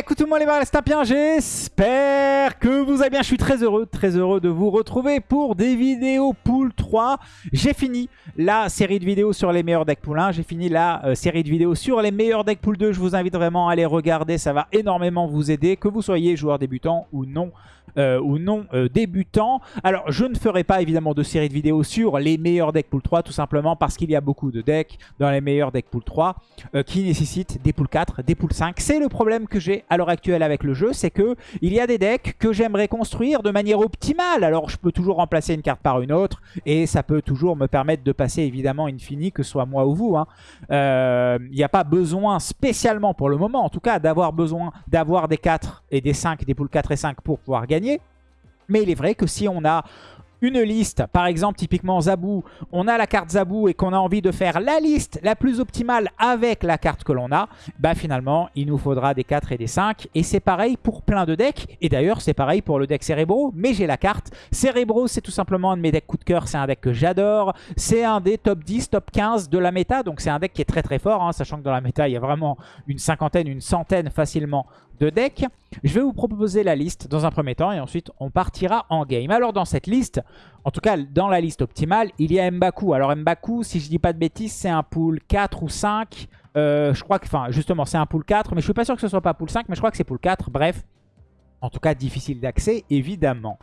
écoutez-moi les barres, bien, j'espère que vous allez bien. Je suis très heureux, très heureux de vous retrouver pour des vidéos pool 3. J'ai fini la série de vidéos sur les meilleurs decks pool 1. J'ai fini la euh, série de vidéos sur les meilleurs decks pool 2. Je vous invite vraiment à les regarder, ça va énormément vous aider, que vous soyez joueur débutant ou non. Euh, ou non euh, débutant. Alors, je ne ferai pas évidemment de série de vidéos sur les meilleurs decks pool 3, tout simplement parce qu'il y a beaucoup de decks dans les meilleurs decks pool 3 qui nécessitent des pool 4, des pool 5. C'est le problème que j'ai à l'heure actuelle avec le jeu, c'est que il y a des decks que j'aimerais construire de manière optimale. Alors, je peux toujours remplacer une carte par une autre, et ça peut toujours me permettre de passer évidemment Infini, que ce soit moi ou vous. Hein. Euh, il n'y a pas besoin spécialement pour le moment, en tout cas, d'avoir besoin d'avoir des 4 et des 5, des poules 4 et 5 pour pouvoir gagner. Mais il est vrai que si on a une liste, par exemple typiquement Zabou, on a la carte Zabou et qu'on a envie de faire la liste la plus optimale avec la carte que l'on a, bah finalement il nous faudra des 4 et des 5 et c'est pareil pour plein de decks. Et d'ailleurs c'est pareil pour le deck Cérébro mais j'ai la carte. Cérébro c'est tout simplement un de mes decks coup de cœur, c'est un deck que j'adore, c'est un des top 10, top 15 de la méta. Donc c'est un deck qui est très très fort, hein, sachant que dans la méta il y a vraiment une cinquantaine, une centaine facilement de decks. Je vais vous proposer la liste dans un premier temps et ensuite on partira en game. Alors dans cette liste, en tout cas dans la liste optimale, il y a Mbaku. Alors Mbaku, si je dis pas de bêtises, c'est un pool 4 ou 5. Euh, je crois que, enfin justement c'est un pool 4, mais je suis pas sûr que ce soit pas pool 5, mais je crois que c'est pool 4. Bref, en tout cas difficile d'accès évidemment.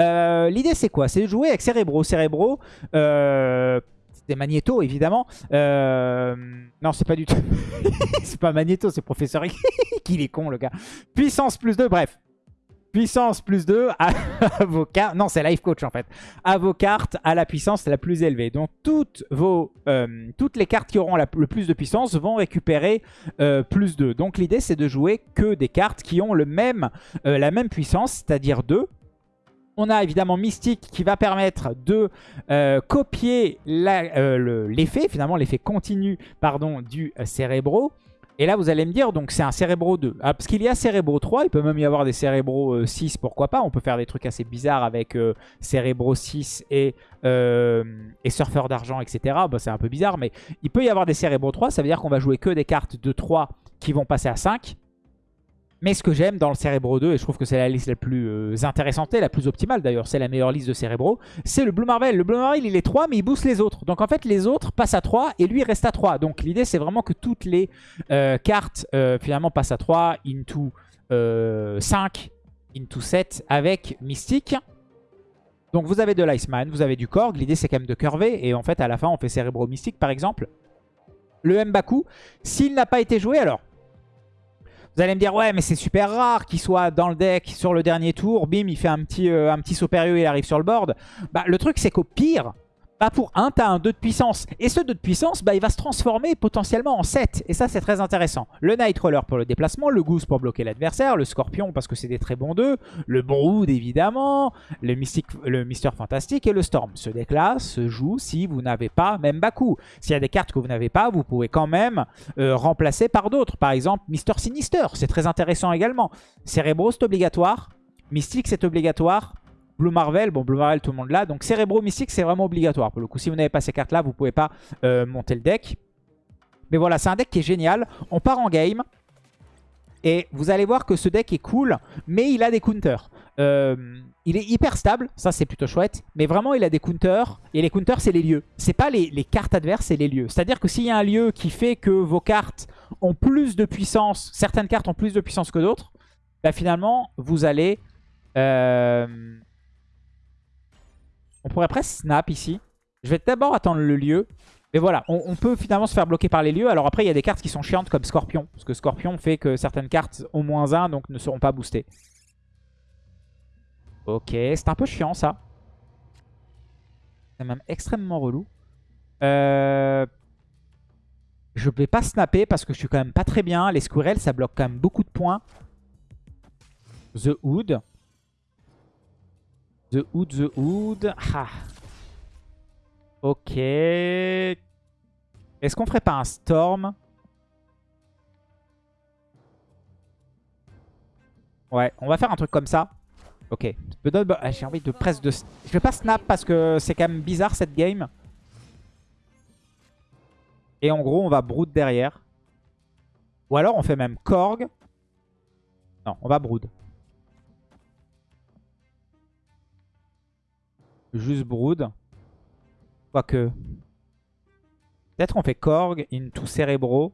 Euh, l'idée c'est quoi? C'est de jouer avec Cerebro. Cerebro, euh, c'est Magneto, évidemment. Euh, non, c'est pas du tout... c'est pas Magneto, c'est Professeur Qu'il est con, le gars. Puissance plus 2, bref. Puissance plus 2 à, vos cartes. Non, c'est Life Coach en fait. À vos cartes à la puissance la plus élevée. Donc toutes, vos, euh, toutes les cartes qui auront le plus de puissance vont récupérer euh, plus 2. Donc l'idée c'est de jouer que des cartes qui ont le même, la même puissance, c'est-à-dire 2. On a évidemment Mystique qui va permettre de euh, copier euh, l'effet, finalement l'effet continu pardon, du euh, Cérébro. Et là, vous allez me dire, donc c'est un Cérébro 2. Ah, parce qu'il y a Cérébro 3, il peut même y avoir des Cérébro 6, pourquoi pas. On peut faire des trucs assez bizarres avec Cérébro 6 et, Surfeur d'argent, etc. Bah, c'est un peu bizarre, mais il peut y avoir des Cérébro 3. Ça veut dire qu'on va jouer que des cartes de 3 qui vont passer à 5. Mais ce que j'aime dans le Cerebro 2, et je trouve que c'est la liste la plus euh, intéressante et la plus optimale d'ailleurs, c'est la meilleure liste de Cerebro, c'est le Blue Marvel. Le Blue Marvel, il est 3, mais il booste les autres. Donc en fait, les autres passent à 3 et lui reste à 3. Donc l'idée, c'est vraiment que toutes les euh, cartes euh, finalement passent à 3, into 5, into 7 avec Mystique. Donc vous avez de l'Iceman, vous avez du Korg. L'idée, c'est quand même de curver. Et en fait, à la fin, on fait Cerebro Mystique par exemple. Le Mbaku, s'il n'a pas été joué, alors vous allez me dire, ouais, mais c'est super rare qu'il soit dans le deck sur le dernier tour. Bim, il fait un petit, euh, un petit il arrive sur le board. Bah, le truc, c'est qu'au pire, pas pour 1, tu as un 2 de puissance. Et ce 2 de puissance, bah, il va se transformer potentiellement en 7. Et ça, c'est très intéressant. Le Nightcrawler pour le déplacement, le Goose pour bloquer l'adversaire, le Scorpion parce que c'est des très bons 2, le Brood évidemment, le, Mystic, le Mister Fantastique et le Storm. Ce deck-là se joue si vous n'avez pas même Baku. S'il y a des cartes que vous n'avez pas, vous pouvez quand même euh, remplacer par d'autres. Par exemple, Mister Sinister, c'est très intéressant également. Cerebro, c'est obligatoire. Mystique, c'est obligatoire. Blue Marvel, bon Blue Marvel tout le monde l'a. Donc Cérébro Mystique c'est vraiment obligatoire. Pour le coup si vous n'avez pas ces cartes là vous pouvez pas euh, monter le deck. Mais voilà c'est un deck qui est génial. On part en game. Et vous allez voir que ce deck est cool, mais il a des counters. Euh, il est hyper stable, ça c'est plutôt chouette. Mais vraiment il a des counters, et les counters c'est les lieux. C'est pas les, cartes adverses, c'est les lieux. C'est-à-dire que s'il y a un lieu qui fait que vos cartes ont plus de puissance, certaines cartes ont plus de puissance que d'autres, bah finalement vous allez... Euh, on pourrait presque snap ici. Je vais d'abord attendre le lieu. Mais voilà, on, peut finalement se faire bloquer par les lieux. Alors après, il y a des cartes qui sont chiantes comme Scorpion. Parce que Scorpion fait que certaines cartes ont moins 1, donc ne seront pas boostées. Ok, c'est un peu chiant ça. C'est même extrêmement relou. Euh... Je vais pas snapper parce que je suis quand même pas très bien. Les squirrels, ça bloque quand même beaucoup de points. The Hood. The Hood, The Hood. Ok. Est-ce qu'on ferait pas un Storm? Ouais, on va faire un truc comme ça. Ok. Ah, j'ai envie de presque de... Je vais pas snap parce que c'est quand même bizarre cette game. Et en gros, on va Brood derrière. Ou alors on fait même Korg. Non, on va Brood. Juste Brood. Quoique... Peut-être qu'on fait Korg into Cerebro.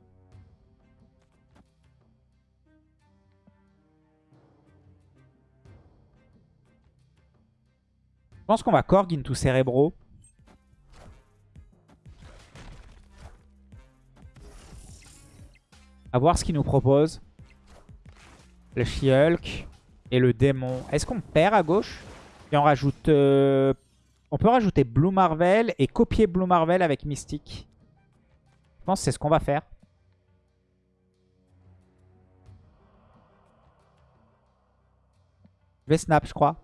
Je pense qu'on va Korg into Cerebro. À voir ce qu'il nous propose. Le She-Hulk et le démon. Est-ce qu'on perd à gauche? Et on rajoute... Euh, on peut rajouter Blue Marvel et copier Blue Marvel avec Mystique. Je pense que c'est ce qu'on va faire. Je vais snap, je crois.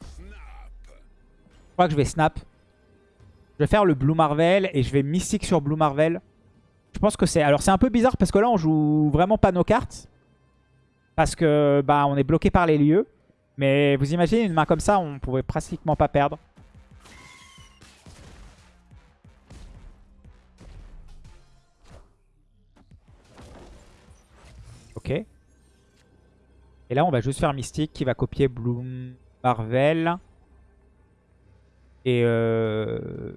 Je crois que je vais snap. Je vais faire le Blue Marvel et je vais Mystique sur Blue Marvel. Je pense que c'est... Alors c'est un peu bizarre parce que là on joue vraiment pas nos cartes. Parce que bah on est bloqué par les lieux. Mais vous imaginez une main comme ça, on pouvait pratiquement pas perdre. Et là on va juste faire Mystique qui va copier Bloom Marvel. Et euh...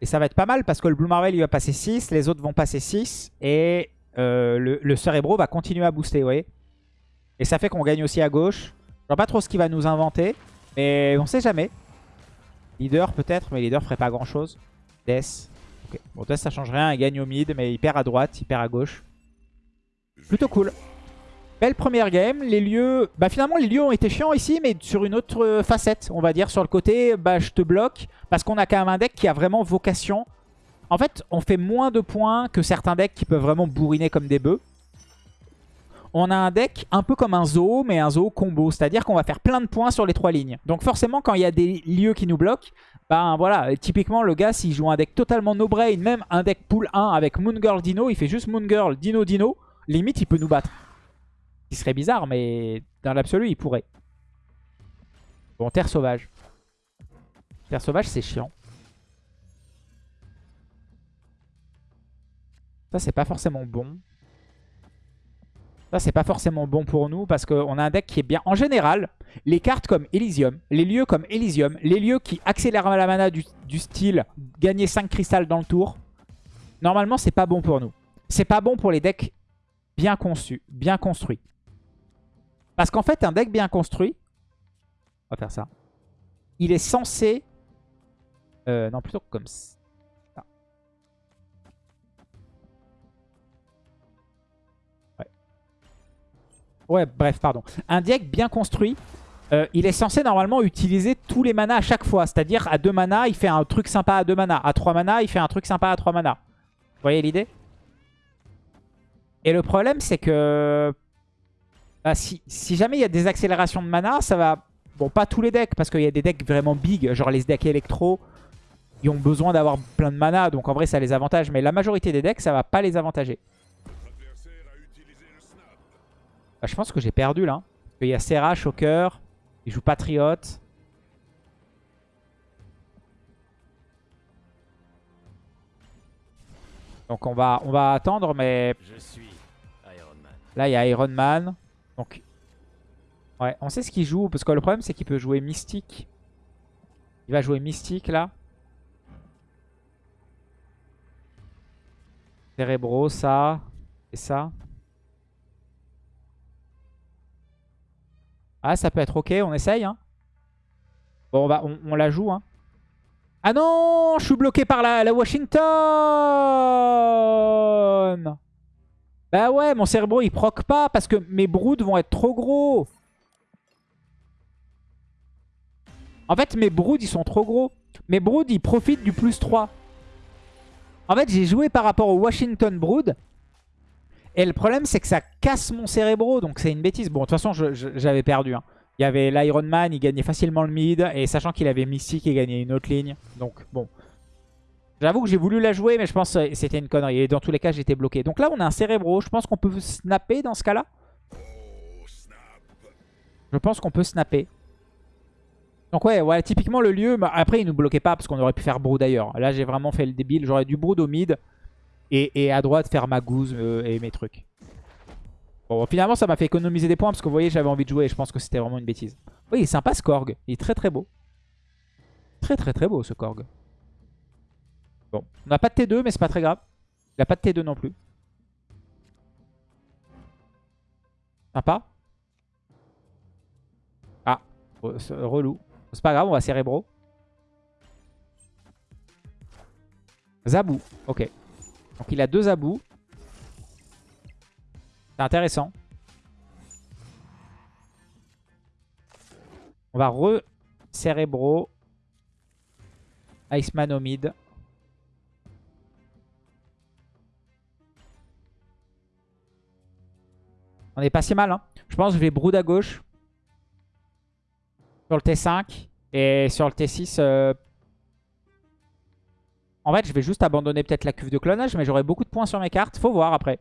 Et ça va être pas mal parce que le Blue Marvel il va passer 6, les autres vont passer 6. Et euh, le, Cerebro va continuer à booster, vous voyez. Et ça fait qu'on gagne aussi à gauche. Je vois pas trop ce qu'il va nous inventer. Mais on sait jamais. Leader peut-être, mais leader ferait pas grand chose. Death. Bon, Death ça change rien, il gagne au mid, mais il perd à droite, il perd à gauche. Plutôt cool. Belle première game. Les lieux... Bah finalement, les lieux ont été chiants ici, mais sur une autre euh, facette, on va dire. Sur le côté, bah je te bloque. Parce qu'on a quand même un deck qui a vraiment vocation. En fait, on fait moins de points que certains decks qui peuvent vraiment bourriner comme des bœufs. On a un deck un peu comme un zoo, mais un zoo combo. C'est-à-dire qu'on va faire plein de points sur les trois lignes. Donc forcément, quand il y a des lieux qui nous bloquent, bah voilà, typiquement le gars, s'il joue un deck totalement no-brain, même un deck pool 1 avec Moon Girl Dino, il fait juste Moon Girl Dino Dino, limite il peut nous battre qui serait bizarre, mais dans l'absolu, il pourrait. Bon, Terre Sauvage. Terre Sauvage, c'est chiant. Ça, c'est pas forcément bon. Ça, c'est pas forcément bon pour nous parce qu'on a un deck qui est bien. En général, les cartes comme Elysium, les lieux comme Elysium, les lieux qui accélèrent la mana du, du style gagner 5 cristals dans le tour, normalement, c'est pas bon pour nous. C'est pas bon pour les decks bien conçus, bien construits. Parce qu'en fait, un deck bien construit, on va faire ça, il est censé... Euh, non, plutôt comme ça. Ouais. ouais, bref, pardon. Un deck bien construit, euh, il est censé normalement utiliser tous les manas à chaque fois. C'est-à-dire, à 2 manas, il fait un truc sympa à 2 manas. À 3 manas, il fait un truc sympa à 3 manas. Vous voyez l'idée? Et le problème, c'est que bah, si, jamais il y a des accélérations de mana, ça va... Bon, pas tous les decks, parce qu'il y a des decks vraiment big, genre les decks électro, ils ont besoin d'avoir plein de mana, donc en vrai ça les avantage. Mais la majorité des decks, ça va pas les avantager. Bah, je pense que j'ai perdu là. Il y a Serra, Shocker, il joue Patriote. Donc on va, on va attendre, mais... Là, il y a Iron Man. Donc, ouais, on sait ce qu'il joue. Parce que le problème, c'est qu'il peut jouer Mystique. Il va jouer Mystique, là. Cérébro, ça. Et ça. Ah, ça peut être ok, on essaye. Hein. Bon, on, va, on, la joue. Hein. Ah non, je suis bloqué par la Washington bah ouais, mon cerveau il proc pas parce que mes broods vont être trop gros. En fait, mes broods ils sont trop gros. Mes broods ils profitent du plus 3. En fait, j'ai joué par rapport au Washington Brood. Et le problème, c'est que ça casse mon cérébro. Donc, c'est une bêtise. Bon, de toute façon, j'avais perdu. Hein. Il y avait l'Iron Man, il gagnait facilement le mid. Et sachant qu'il avait Mystique, il gagnait une autre ligne. Donc, bon. J'avoue que j'ai voulu la jouer, mais je pense que c'était une connerie. Et dans tous les cas, j'étais bloqué. Donc là, on a un cérébro. Je pense qu'on peut snapper dans ce cas-là. Je pense qu'on peut snapper. Donc ouais, ouais, typiquement le lieu, bah, après il nous bloquait pas parce qu'on aurait pu faire brood d'ailleurs. Là j'ai vraiment fait le débile, j'aurais dû brood au mid et, à droite faire ma gouze euh, et mes trucs. Bon, finalement, ça m'a fait économiser des points parce que vous voyez, j'avais envie de jouer et je pense que c'était vraiment une bêtise. Oui, il est sympa ce Korg. Il est très très beau. Très très très beau ce Korg. Bon, on n'a pas de T2, mais c'est pas très grave. Il n'a pas de T2 non plus. Sympa. Ah, relou. C'est pas grave, on va cérébro. Zabou, ok. Donc il a deux Zabou. C'est intéressant. On va re-cérébro. Iceman au mid. On est pas si mal. Hein. Je pense que je vais brood à gauche. Sur le T5. Et sur le T6... Euh, en fait, je vais juste abandonner peut-être la cuve de clonage. Mais j'aurai beaucoup de points sur mes cartes. Faut voir après.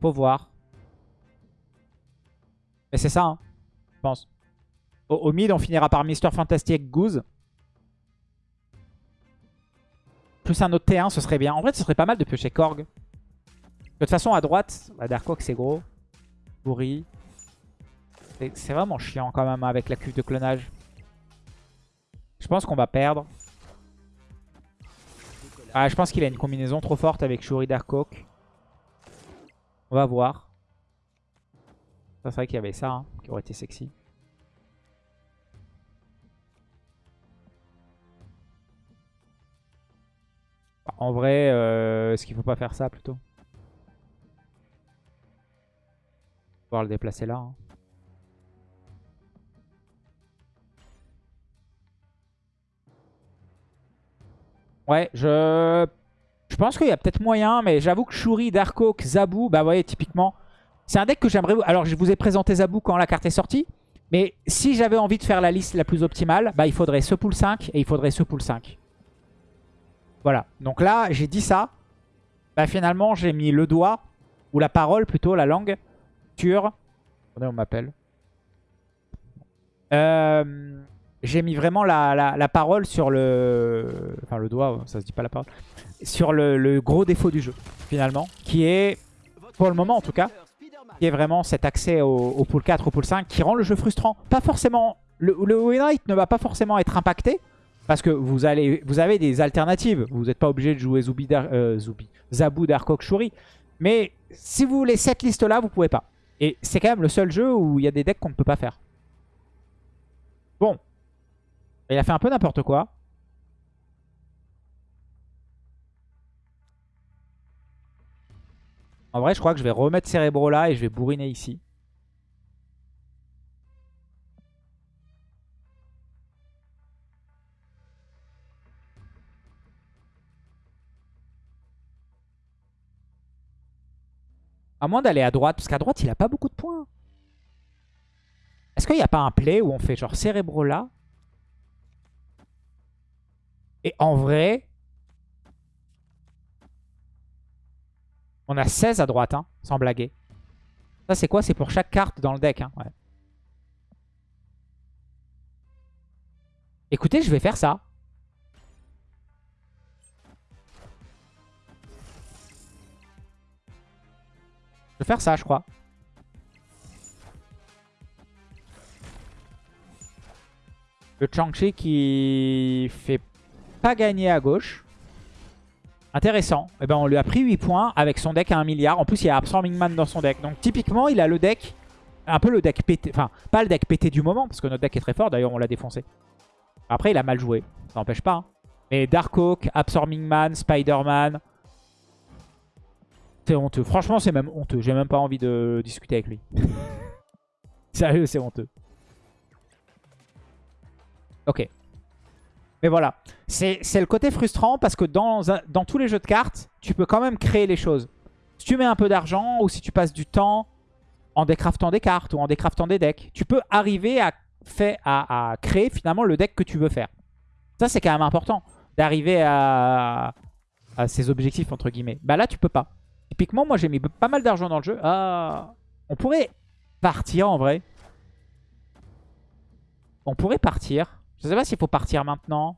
Faut voir. Mais c'est ça, hein, je pense. Au, mid, on finira par Mister Fantastic Goose. Plus un autre T1, ce serait bien. En vrai, ce serait pas mal de piocher Korg. De toute façon, à droite, bah, c'est gros. Pourri. C'est vraiment chiant quand même avec la cuve de clonage. Je pense qu'on va perdre. Ah, je pense qu'il a une combinaison trop forte avec Shuri Dark On va voir. C'est vrai qu'il y avait ça, hein, qui aurait été sexy. En vrai, euh, est-ce qu'il faut pas faire ça plutôt? Le déplacer là. Hein. Ouais, je... Pense qu'il y a peut-être moyen, mais j'avoue que Shuri, Darkhawk, Zabu, bah ouais, typiquement, c'est un deck que j'aimerais... Alors, je vous ai présenté Zabu quand la carte est sortie, mais si j'avais envie de faire la liste la plus optimale, bah il faudrait ce pool 5 et il faudrait ce pool 5. Voilà, donc là, j'ai dit ça. Bah finalement, j'ai mis le doigt, ou la parole plutôt, la langue, on m'appelle. Euh, j'ai mis vraiment la, parole sur le... Enfin, le doigt, ça se dit pas la parole. Sur le, gros défaut du jeu, finalement. Qui est, pour le moment en tout cas, qui est vraiment cet accès au, pool 4, au pool 5, qui rend le jeu frustrant. Pas forcément... Le, le win rate ne va pas forcément être impacté, parce que vous, allez, vous avez des alternatives. Vous n'êtes pas obligé de jouer Zubi, euh, Zubi, Zabu, Darkok, Shuri. Mais si vous voulez cette liste-là, vous pouvez pas. Et c'est quand même le seul jeu où il y a des decks qu'on ne peut pas faire. Bon. Il a fait un peu n'importe quoi. En vrai, je crois que je vais remettre Cérébro là et je vais bourriner ici. Moins d'aller à droite, parce qu'à droite, il a pas beaucoup de points. Est-ce qu'il n'y a pas un play où on fait genre Cérébro là Et en vrai, on a 16 à droite, hein, sans blaguer. Ça, c'est quoi? C'est pour chaque carte dans le deck. Hein, Écoutez, je vais faire ça. Je vais faire ça, je crois. Le Chang-Chi qui fait pas gagner à gauche. Intéressant. Et eh ben on lui a pris 8 points avec son deck à 1 milliard. En plus, il y a Absorbing Man dans son deck. Donc typiquement, il a le deck, un peu le deck pété. Enfin, pas le deck pété du moment, parce que notre deck est très fort. D'ailleurs, on l'a défoncé. Après, il a mal joué. Ça n'empêche pas. Hein. Mais Darkhawk, Absorbing Man, Spider-Man, c'est honteux. Franchement, c'est même honteux. J'ai même pas envie de discuter avec lui. Sérieux, c'est honteux. Ok. Mais voilà. C'est le côté frustrant parce que dans, tous les jeux de cartes, tu peux quand même créer les choses. Si tu mets un peu d'argent ou si tu passes du temps en décraftant des cartes ou en décraftant des decks, tu peux arriver à, créer finalement le deck que tu veux faire. Ça, c'est quand même important d'arriver à, à ces objectifs, entre guillemets. Bah là, tu peux pas. Typiquement, moi j'ai mis pas mal d'argent dans le jeu. Ah, on pourrait partir en vrai. On pourrait partir. Je sais pas s'il faut partir maintenant.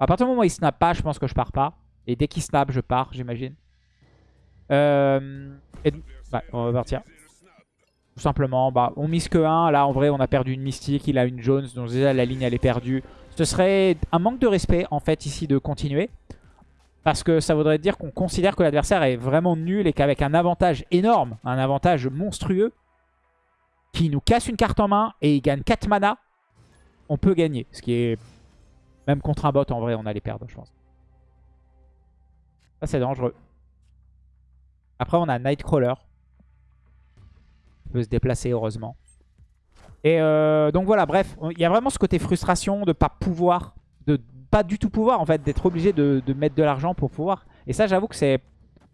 À partir du moment où il snap pas, je pense que je pars pas. Et dès qu'il snap, je pars, j'imagine. Euh, et, bah, on va partir. Tout simplement, bah, on mise que 1. Là, en vrai, on a perdu une Mystique, il a une Jones, donc déjà la ligne, elle est perdue. Ce serait un manque de respect, en fait, ici, de continuer. Parce que ça voudrait dire qu'on considère que l'adversaire est vraiment nul et qu'avec un avantage énorme, un avantage monstrueux, qui nous casse une carte en main et il gagne 4 mana, on peut gagner. Ce qui est... Même contre un bot, en vrai, on allait perdre, je pense. Ça, c'est dangereux. Après, on a Nightcrawler. Il peut se déplacer, heureusement. Et euh, donc voilà, bref. Il y a vraiment ce côté frustration de pas pouvoir, de pas du tout pouvoir, en fait, d'être obligé de, mettre de l'argent pour pouvoir. Et ça, j'avoue que c'est...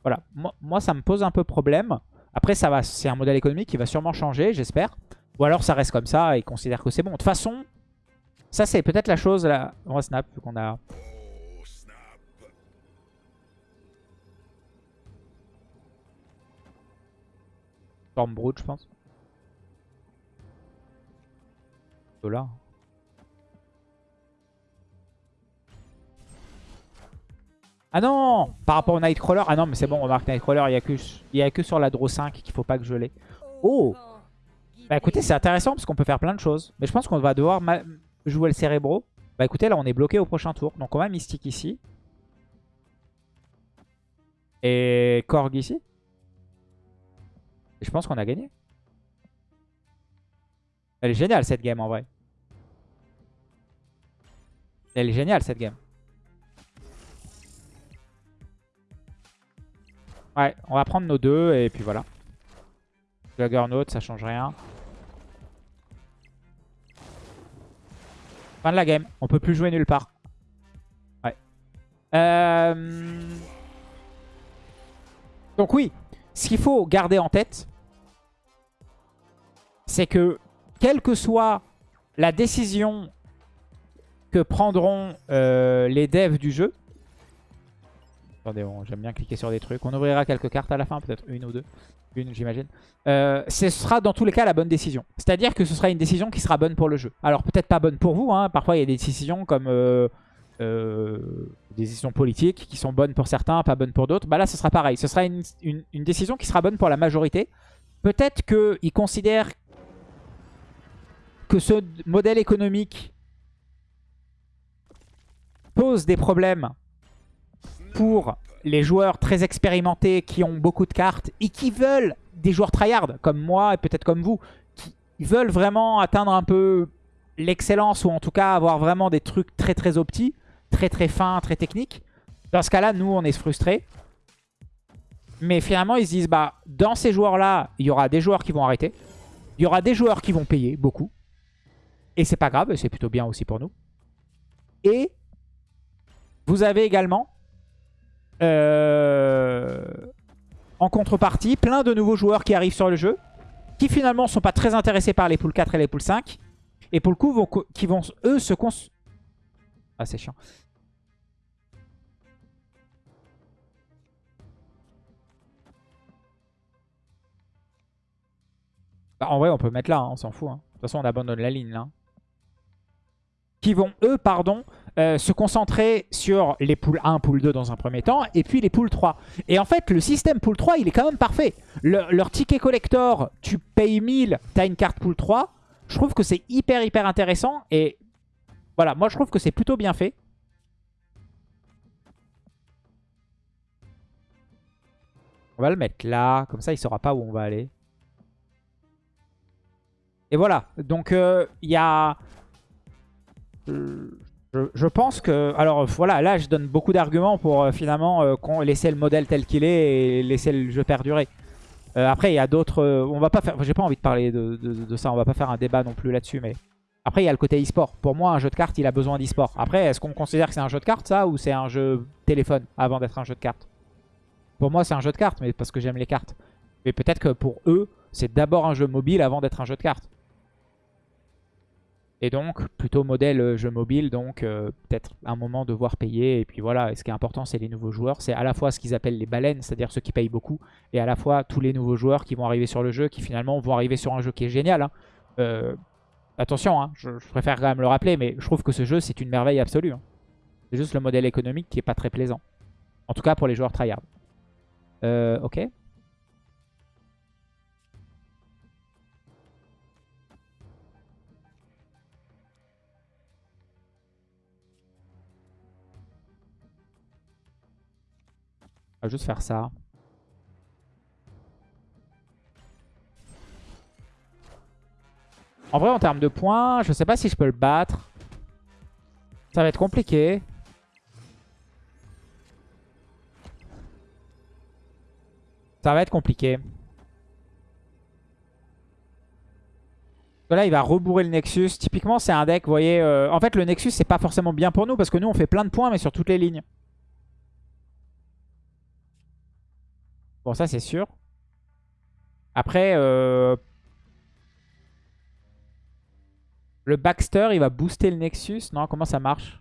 Voilà, moi, ça me pose un peu problème. Après, ça va, c'est un modèle économique qui va sûrement changer, j'espère. Ou alors, ça reste comme ça et considère que c'est bon. De toute façon, ça, c'est peut-être la chose... Là... On va snap, qu'on a... Stormbrute, je pense. Ah non Par rapport au Nightcrawler. Ah non, mais c'est bon, remarque Nightcrawler, il n'y a, que, il a que sur la Draw 5 qu'il faut pas que je l'ai. Oh Bah écoutez, c'est intéressant parce qu'on peut faire plein de choses. Mais je pense qu'on va devoir jouer le Cérébro. Bah écoutez, là on est bloqué au prochain tour. Donc on va Mystique ici. Et Korg ici. Et je pense qu'on a gagné. Elle est géniale cette game en vrai. Elle est géniale cette game. Ouais, on va prendre nos deux et puis voilà. Juggernaut, ça change rien. Fin de la game. On peut plus jouer nulle part. Ouais. Euh, donc oui, ce qu'il faut garder en tête, c'est que quelle que soit la décision que prendront euh, les devs du jeu, J'aime bien cliquer sur des trucs. On ouvrira quelques cartes à la fin, peut-être une ou deux. Une, j'imagine. Euh, ce sera dans tous les cas la bonne décision. C'est-à-dire que ce sera une décision qui sera bonne pour le jeu. Alors peut-être pas bonne pour vous. Hein. Parfois il y a des décisions comme euh, euh, des décisions politiques qui sont bonnes pour certains, pas bonnes pour d'autres. Bah là ce sera pareil. Ce sera une, une décision qui sera bonne pour la majorité. Peut-être qu'ils considèrent que ce modèle économique pose des problèmes pour les joueurs très expérimentés qui ont beaucoup de cartes et qui veulent des joueurs tryhard comme moi et peut-être comme vous, qui veulent vraiment atteindre un peu l'excellence ou en tout cas avoir vraiment des trucs très très optis, très très fins, très techniques. Dans ce cas-là, nous, on est frustrés. Mais finalement, ils se disent, bah, dans ces joueurs-là, il y aura des joueurs qui vont arrêter. Il y aura des joueurs qui vont payer beaucoup. Et c'est pas grave, c'est plutôt bien aussi pour nous. Et vous avez également euh, en contrepartie, plein de nouveaux joueurs qui arrivent sur le jeu, qui finalement ne sont pas très intéressés par les poules 4 et les poules 5, et pour le coup, qui vont, eux, se cons... Ah, c'est chiant. Bah, en vrai, on peut mettre là, hein, on s'en fout. Hein. De toute façon, on abandonne la ligne là. Qui vont, eux, pardon, euh, se concentrer sur les poules 1, pool 2 dans un premier temps, et puis les poules 3. Et en fait, le système pool 3, il est quand même parfait. leur ticket collector, tu payes 1000, tu as une carte pool 3. Je trouve que c'est hyper, hyper intéressant. Et voilà, moi je trouve que c'est plutôt bien fait. On va le mettre là, comme ça il saura pas où on va aller. Et voilà, donc euh, il y a... Je, pense que... Alors voilà, là je donne beaucoup d'arguments pour euh, finalement euh, laisser le modèle tel qu'il est et laisser le jeu perdurer. Euh, après il y a d'autres... on va pas faire... J'ai pas envie de parler de, ça, on va pas faire un débat non plus là-dessus, mais... Après il y a le côté e-sport. Pour moi un jeu de cartes il a besoin d'e-sport. Après est-ce qu'on considère que c'est un jeu de cartes ça ou c'est un jeu téléphone avant d'être un jeu de cartes? Pour moi c'est un jeu de cartes mais parce que j'aime les cartes. Mais peut-être que pour eux c'est d'abord un jeu mobile avant d'être un jeu de cartes. Et donc, plutôt modèle euh, jeu mobile, donc euh, peut-être un moment devoir payer. Et puis voilà, et ce qui est important, c'est les nouveaux joueurs. C'est à la fois ce qu'ils appellent les baleines, c'est-à-dire ceux qui payent beaucoup, et à la fois tous les nouveaux joueurs qui vont arriver sur le jeu, qui finalement vont arriver sur un jeu qui est génial. Hein. Euh, attention, hein, je, préfère quand même le rappeler, mais je trouve que ce jeu, c'est une merveille absolue. Hein. C'est juste le modèle économique qui est pas très plaisant. En tout cas pour les joueurs tryhard. Euh, ok. On va juste faire ça. En vrai, en termes de points, je sais pas si je peux le battre. Ça va être compliqué. Ça va être compliqué. Là, il va rebourrer le Nexus. Typiquement, c'est un deck, vous voyez... Euh, en fait, le Nexus, c'est pas forcément bien pour nous parce que nous, on fait plein de points, mais sur toutes les lignes. Bon, ça, c'est sûr. Après, euh, le Baxter, il va booster le Nexus. Non, comment ça marche?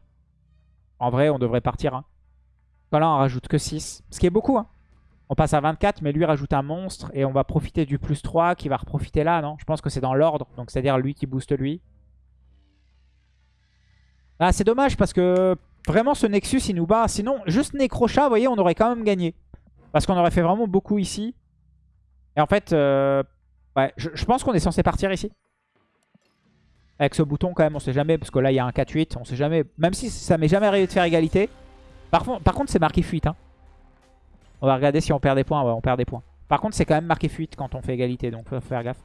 En vrai, on devrait partir. Hein. Là, on rajoute que 6. Ce qui est beaucoup, hein. On passe à 24, mais lui rajoute un monstre. Et on va profiter du plus 3 qui va reprofiter là, non? Je pense que c'est dans l'ordre. Donc c'est-à-dire lui qui booste lui. Ah, c'est dommage parce que vraiment ce Nexus, il nous bat. Sinon, juste Necrochat, vous voyez, on aurait quand même gagné. Parce qu'on aurait fait vraiment beaucoup ici. Et en fait, euh, ouais, je, pense qu'on est censé partir ici. Avec ce bouton quand même, on sait jamais. Parce que là, il y a un 4-8. On sait jamais. Même si ça m'est jamais arrivé de faire égalité. Par, par contre, c'est marqué fuite. Hein. On va regarder si on perd des points. On perd des points. Par contre, c'est quand même marqué fuite quand on fait égalité. Donc, faut faire gaffe.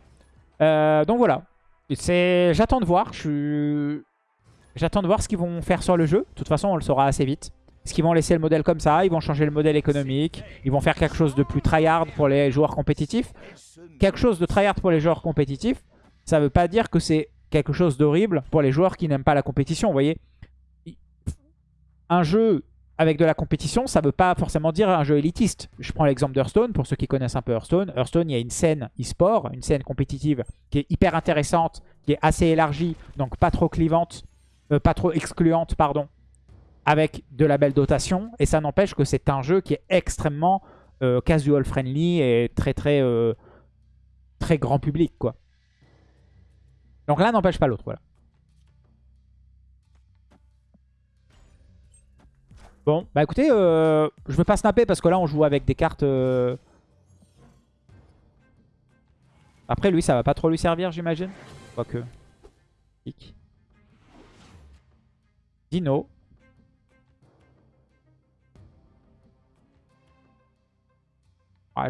Euh, donc voilà. J'attends de voir. J'attends de voir ce qu'ils vont faire sur le jeu. De toute façon, on le saura assez vite. Est-ce qu'ils vont laisser le modèle comme ça? Ils vont changer le modèle économique? Ils vont faire quelque chose de plus tryhard pour les joueurs compétitifs? Quelque chose de tryhard pour les joueurs compétitifs, ça ne veut pas dire que c'est quelque chose d'horrible pour les joueurs qui n'aiment pas la compétition. Vous voyez? Un jeu avec de la compétition, ça ne veut pas forcément dire un jeu élitiste. Je prends l'exemple d'Hearthstone, pour ceux qui connaissent un peu Hearthstone. Hearthstone, il y a une scène e-sport, une scène compétitive qui est hyper intéressante, qui est assez élargie, donc pas trop clivante, euh, pas trop excluante, pardon, avec de la belle dotation. Et ça n'empêche que c'est un jeu qui est extrêmement euh, casual friendly et très très euh, très grand public quoi. Donc l'un n'empêche pas l'autre, voilà. Bon, bah écoutez, euh, je vais pas snapper parce que là on joue avec des cartes... Après lui ça va pas trop lui servir j'imagine. Quoique. Dino.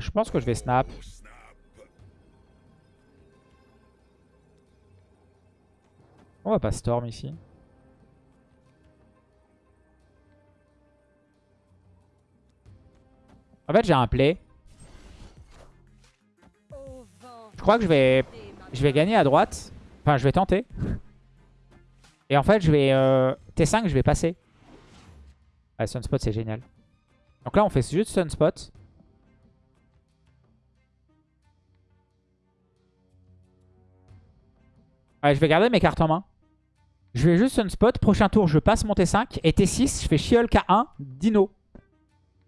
Je pense que je vais snap. On va pas storm ici. En fait, j'ai un play. Je crois que je vais, je vais gagner à droite. Enfin, je vais tenter. Et en fait, je vais... Euh, T5, je vais passer. Ah, Sunspot, c'est génial. Donc là, on fait juste Sunspot. Ouais, je vais garder mes cartes en main. Je vais juste Sunspot. Prochain tour, je passe mon T5. Et T6, je fais Shiol K1, Dino.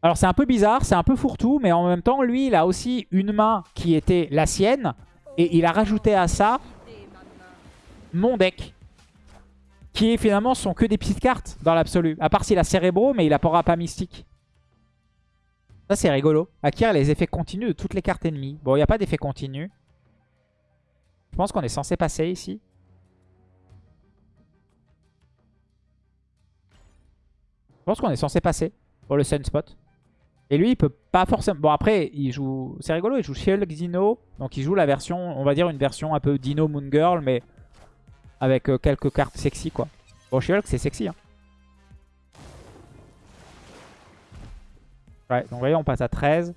Alors c'est un peu bizarre, c'est un peu fourre-tout. Mais en même temps, lui, il a aussi une main qui était la sienne. Et il a rajouté à ça mon deck. Qui finalement sont que des petites cartes dans l'absolu. À part s'il a Cérébro, mais il n'apportera pas Mystique. Ça c'est rigolo. Acquérir les effets continus de toutes les cartes ennemies. Bon, il n'y a pas d'effet continu. Je pense qu'on est censé passer ici. Je pense qu'on est censé passer pour le Sunspot. Et lui, il peut pas forcément... Bon, après, il joue... C'est rigolo, il joue Shield Dino. Donc, il joue la version, on va dire une version un peu Dino Moon Girl, mais avec euh, quelques cartes sexy, quoi. Bon, Shield, c'est sexy, hein. Ouais, donc vous voyez, on passe à 13.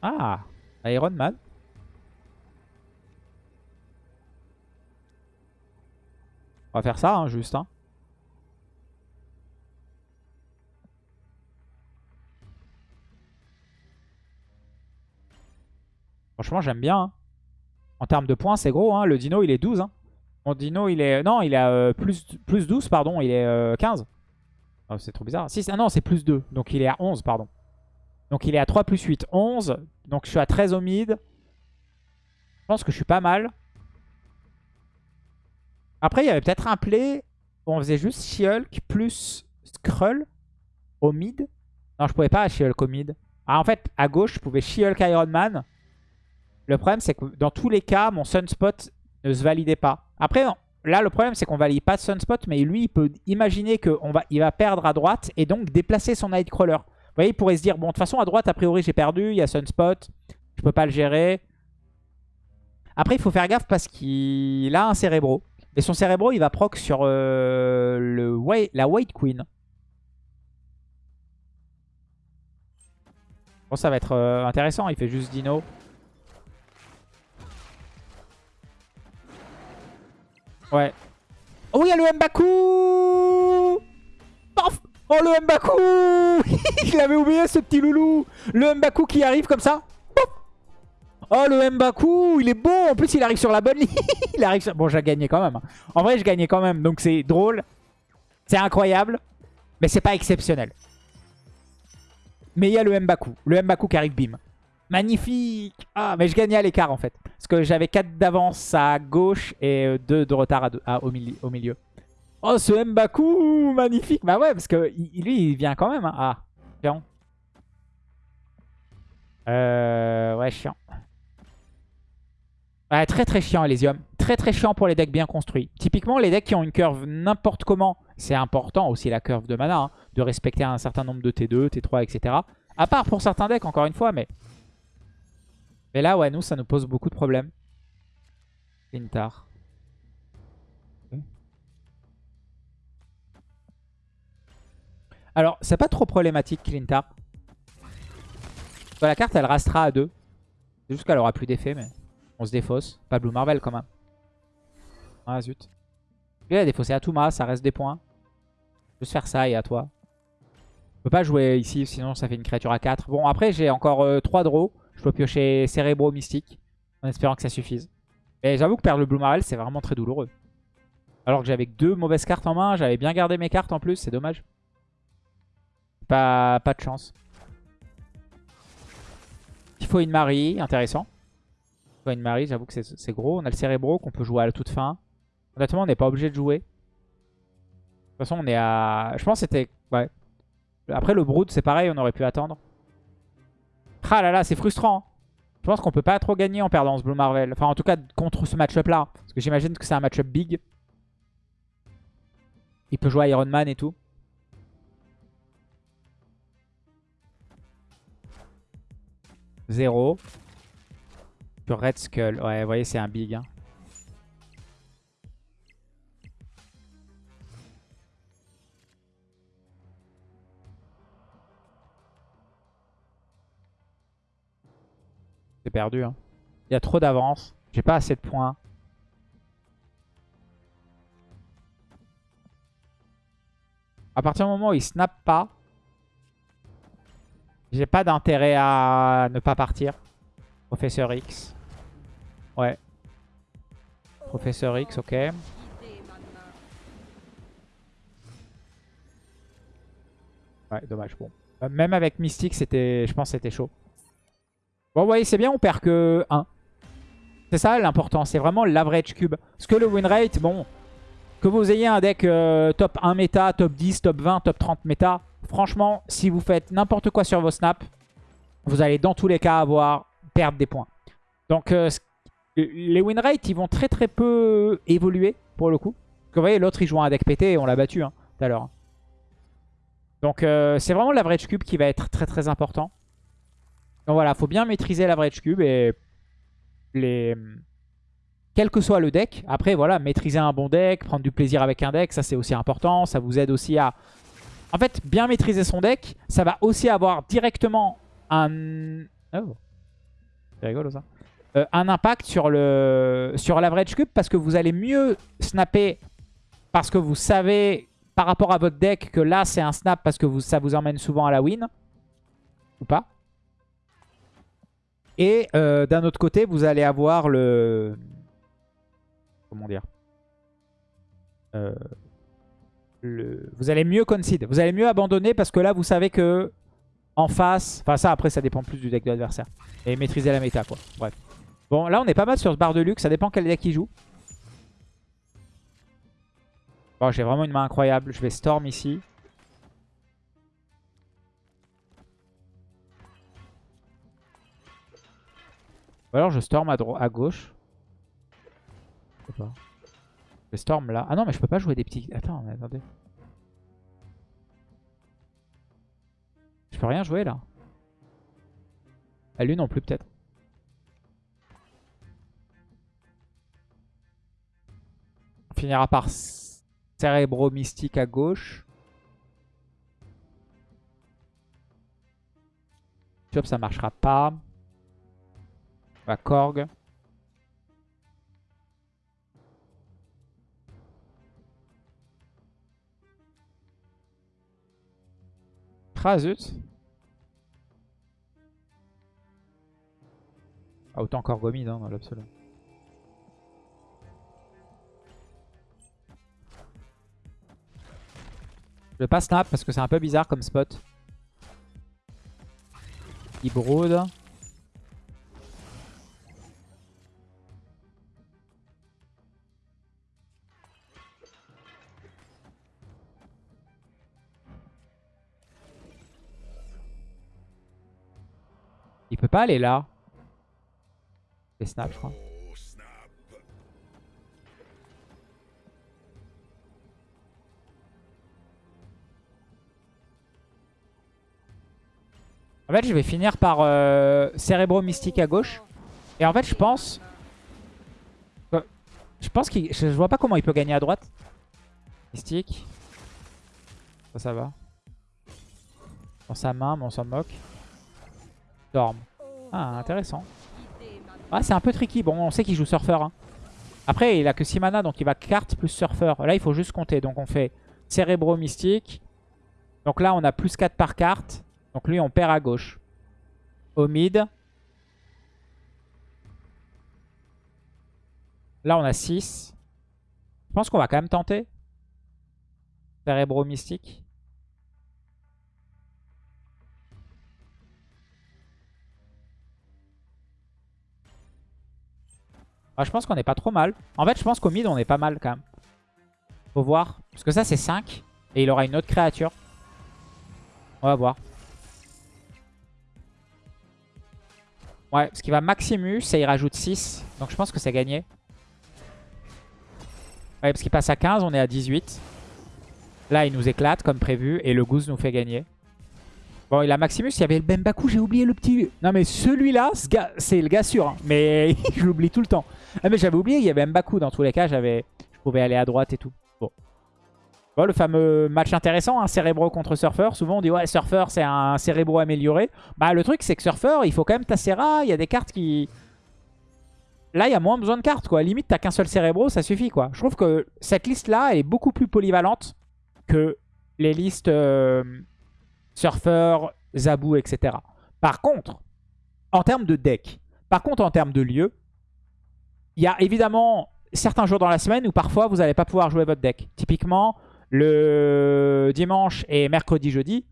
Ah Iron Man. On va faire ça, hein, juste. Hein. Franchement, j'aime bien. Hein. En termes de points, c'est gros. Le dino, il est 12. Hein. Mon dino, il est... Non, il est euh, plus, plus 12, pardon. Il est 15. Euh, c'est trop bizarre. Si, ah non, c'est plus 2. Donc il est à 11, pardon. Donc il est à 3 plus 8, 11. Donc je suis à 13 au mid. Je pense que je suis pas mal. Après, il y avait peut-être un play où on faisait juste She-Hulk plus Skrull au mid. Non, je pouvais pas She-Hulk au mid. Ah, en fait, à gauche, je pouvais She-Hulk Iron Man. Le problème, c'est que dans tous les cas, mon Sunspot ne se validait pas. Après, là, le problème, c'est qu'on valide pas Sunspot, mais lui, il peut imaginer qu'il va, il va perdre à droite et donc déplacer son Nightcrawler. Vous voyez, il pourrait se dire, bon, de toute façon, à droite, a priori, j'ai perdu, il y a Sunspot, je peux pas le gérer. Après, il faut faire gaffe parce qu'il a un Cérébro. Et son Cérébro, il va proc sur euh, le, la White Queen. Bon, ça va être euh, intéressant. Il fait juste Dino. Ouais. Oh, il y a le Mbaku Oh, le Mbaku Je l'avais oublié, ce petit loulou Le Mbaku qui arrive comme ça. Oh, le Mbaku, il est beau. En plus, il arrive sur la bonne ligne. il arrive Bon, j'ai gagné quand même. Hein. En vrai, je gagnais quand même. Donc, c'est drôle. C'est incroyable. Mais c'est pas exceptionnel. Mais il y a le Mbaku. Le Mbaku qui arrive, bim. Magnifique Ah, mais je gagnais à l'écart, en fait. Parce que j'avais 4 d'avance à gauche et 2 de retard au, milieu, Oh, ce Mbaku Magnifique Bah ouais, parce que lui, il vient quand même. Hein. Ah, chiant. Euh, ouais, chiant. Ouais, très très chiant Elysium. Très très chiant pour les decks bien construits. Typiquement, les decks qui ont une curve n'importe comment, c'est important aussi la curve de mana, hein, de respecter un certain nombre de T2, T3, etc. À part pour certains decks, encore une fois, mais... Mais là, ouais, nous, ça nous pose beaucoup de problèmes. Lintar. Alors, c'est pas trop problématique, Clintar. la carte, elle restera à 2. C'est juste qu'elle aura plus d'effet, mais... On se défausse. Pas Blue Marvel quand même. Ah zut. Il a défaussé à Touma, ça reste des points. Juste faire ça et à toi. Je peux pas jouer ici, sinon ça fait une créature à 4. Bon, après j'ai encore 3 euh, draws. Je peux piocher Cérébro Mystique. En espérant que ça suffise. Et j'avoue que perdre le Blue Marvel, c'est vraiment très douloureux. Alors que j'avais deux mauvaises cartes en main. J'avais bien gardé mes cartes en plus, c'est dommage. Pas, pas de chance. Il faut une Marie, intéressant une Marie, j'avoue que c'est gros. On a le Cérébro qu'on peut jouer à la toute fin. Honnêtement, on n'est pas obligé de jouer. De toute façon, on est à... Je pense que c'était... Ouais. Après, le Brood, c'est pareil, on aurait pu attendre. Ah là là, c'est frustrant. Hein. Je pense qu'on peut pas trop gagner en perdant ce Blue Marvel. Enfin, en tout cas, contre ce match-up là. Parce que j'imagine que c'est un match-up big. Il peut jouer Iron Man et tout. Zéro. Sur Red Skull. Ouais, vous voyez, c'est un big. Hein. C'est perdu. Hein. Il y a trop d'avance. J'ai pas assez de points. À partir du moment où il snap pas, j'ai pas d'intérêt à ne pas partir. Professeur X. Ouais. Professeur X, ok. Ouais, dommage. Bon. Euh, même avec Mystique, c'était, je pense c'était chaud. Bon, vous voyez, c'est bien, on perd que 1. C'est ça l'important, c'est vraiment l'average cube. Parce que le win rate, bon, que vous ayez un deck euh, top 1 méta, top 10, top 20, top 30 méta, franchement, si vous faites n'importe quoi sur vos snaps, vous allez dans tous les cas avoir perdre des points. Donc euh, les win rates, ils vont très très peu évoluer pour le coup. Parce vous voyez, l'autre il joue un deck pété et on l'a battu hein, tout à l'heure. Donc euh, c'est vraiment l'average cube qui va être très très important. Donc voilà, faut bien maîtriser l'average cube et les... Quel que soit le deck, après voilà, maîtriser un bon deck, prendre du plaisir avec un deck, ça c'est aussi important. Ça vous aide aussi à... En fait, bien maîtriser son deck, ça va aussi avoir directement un... Oh. C'est. Euh, un impact sur l'average cube parce que vous allez mieux snapper parce que vous savez par rapport à votre deck que là c'est un snap parce que ça vous emmène souvent à la win. Ou pas. Et euh, d'un autre côté, vous allez avoir le... Comment dire euh. Vous allez mieux concede. Vous allez mieux abandonner parce que là, vous savez que en face. Enfin ça après ça dépend plus du deck de l'adversaire. Et maîtriser la méta quoi. Bref. Bon là on est pas mal sur ce bar de luxe, ça dépend quel deck il joue. Bon j'ai vraiment une main incroyable, je vais Storm ici. Ou alors je Storm à, à gauche. Je sais. Je Storm là. Ah non mais je peux pas jouer des petits... Attends mais attendez. Je peux rien jouer là. À lui non plus peut-être. On finira par Cérébro Mystique à gauche. Chop ça marchera pas. La Korg. Ah zut? Ah, autant Korgomide hein, dans l'absolu. Je vais pas snap parce que c'est un peu bizarre comme spot. Il brode. Il peut pas aller là. Il snap, je crois. En fait, je vais finir par euh, Cérébro Mystique à gauche. Et en fait, je pense... Je pense qu'il... Je vois pas comment il peut gagner à droite. Mystique. Ça, ça va. Dans sa main, mais on s'en moque. Ah, intéressant. Ah, c'est un peu tricky. Bon, on sait qu'il joue Surfer. Hein. Après, il a que 6 mana, donc il va carte plus Surfer. Là, il faut juste compter. Donc on fait Cérébro Mystique. Donc là, on a plus 4 par carte. Donc lui, on perd à gauche. Au mid. Là, on a 6. Je pense qu'on va quand même tenter. Cérébro mystique. Ah, je pense qu'on est pas trop mal. En fait, je pense qu'au mid, on est pas mal quand même. Faut voir. Parce que ça, c'est 5. Et il aura une autre créature. On va voir. Ouais, parce qu'il va Maximus et il rajoute 6. Donc je pense que c'est gagné. Ouais, parce qu'il passe à 15, on est à 18. Là, il nous éclate comme prévu et le Goose nous fait gagner. Bon, il a Maximus, il y avait le Bembaku, j'ai oublié le petit... Non mais celui-là, c'est le gars sûr. Hein. Mais je l'oublie tout le temps. Ah mais j'avais oublié, il y avait Mbaku dans tous les cas, j'avais, je pouvais aller à droite et tout. Bon. Bon, le fameux match intéressant, un Cérébro contre Surfer. Souvent on dit ouais Surfer c'est un Cérébro amélioré. Bah le truc c'est que Surfer il faut quand même Tassera, il y a des cartes qui... Là il y a moins besoin de cartes quoi, limite t'as qu'un seul Cérébro ça suffit quoi. Je trouve que cette liste là est beaucoup plus polyvalente que les listes euh, Surfer, Zabou etc. Par contre, en termes de deck, par contre en termes de lieu, il y a évidemment certains jours dans la semaine où parfois vous n'allez pas pouvoir jouer votre deck. Typiquement, le dimanche et mercredi, jeudi,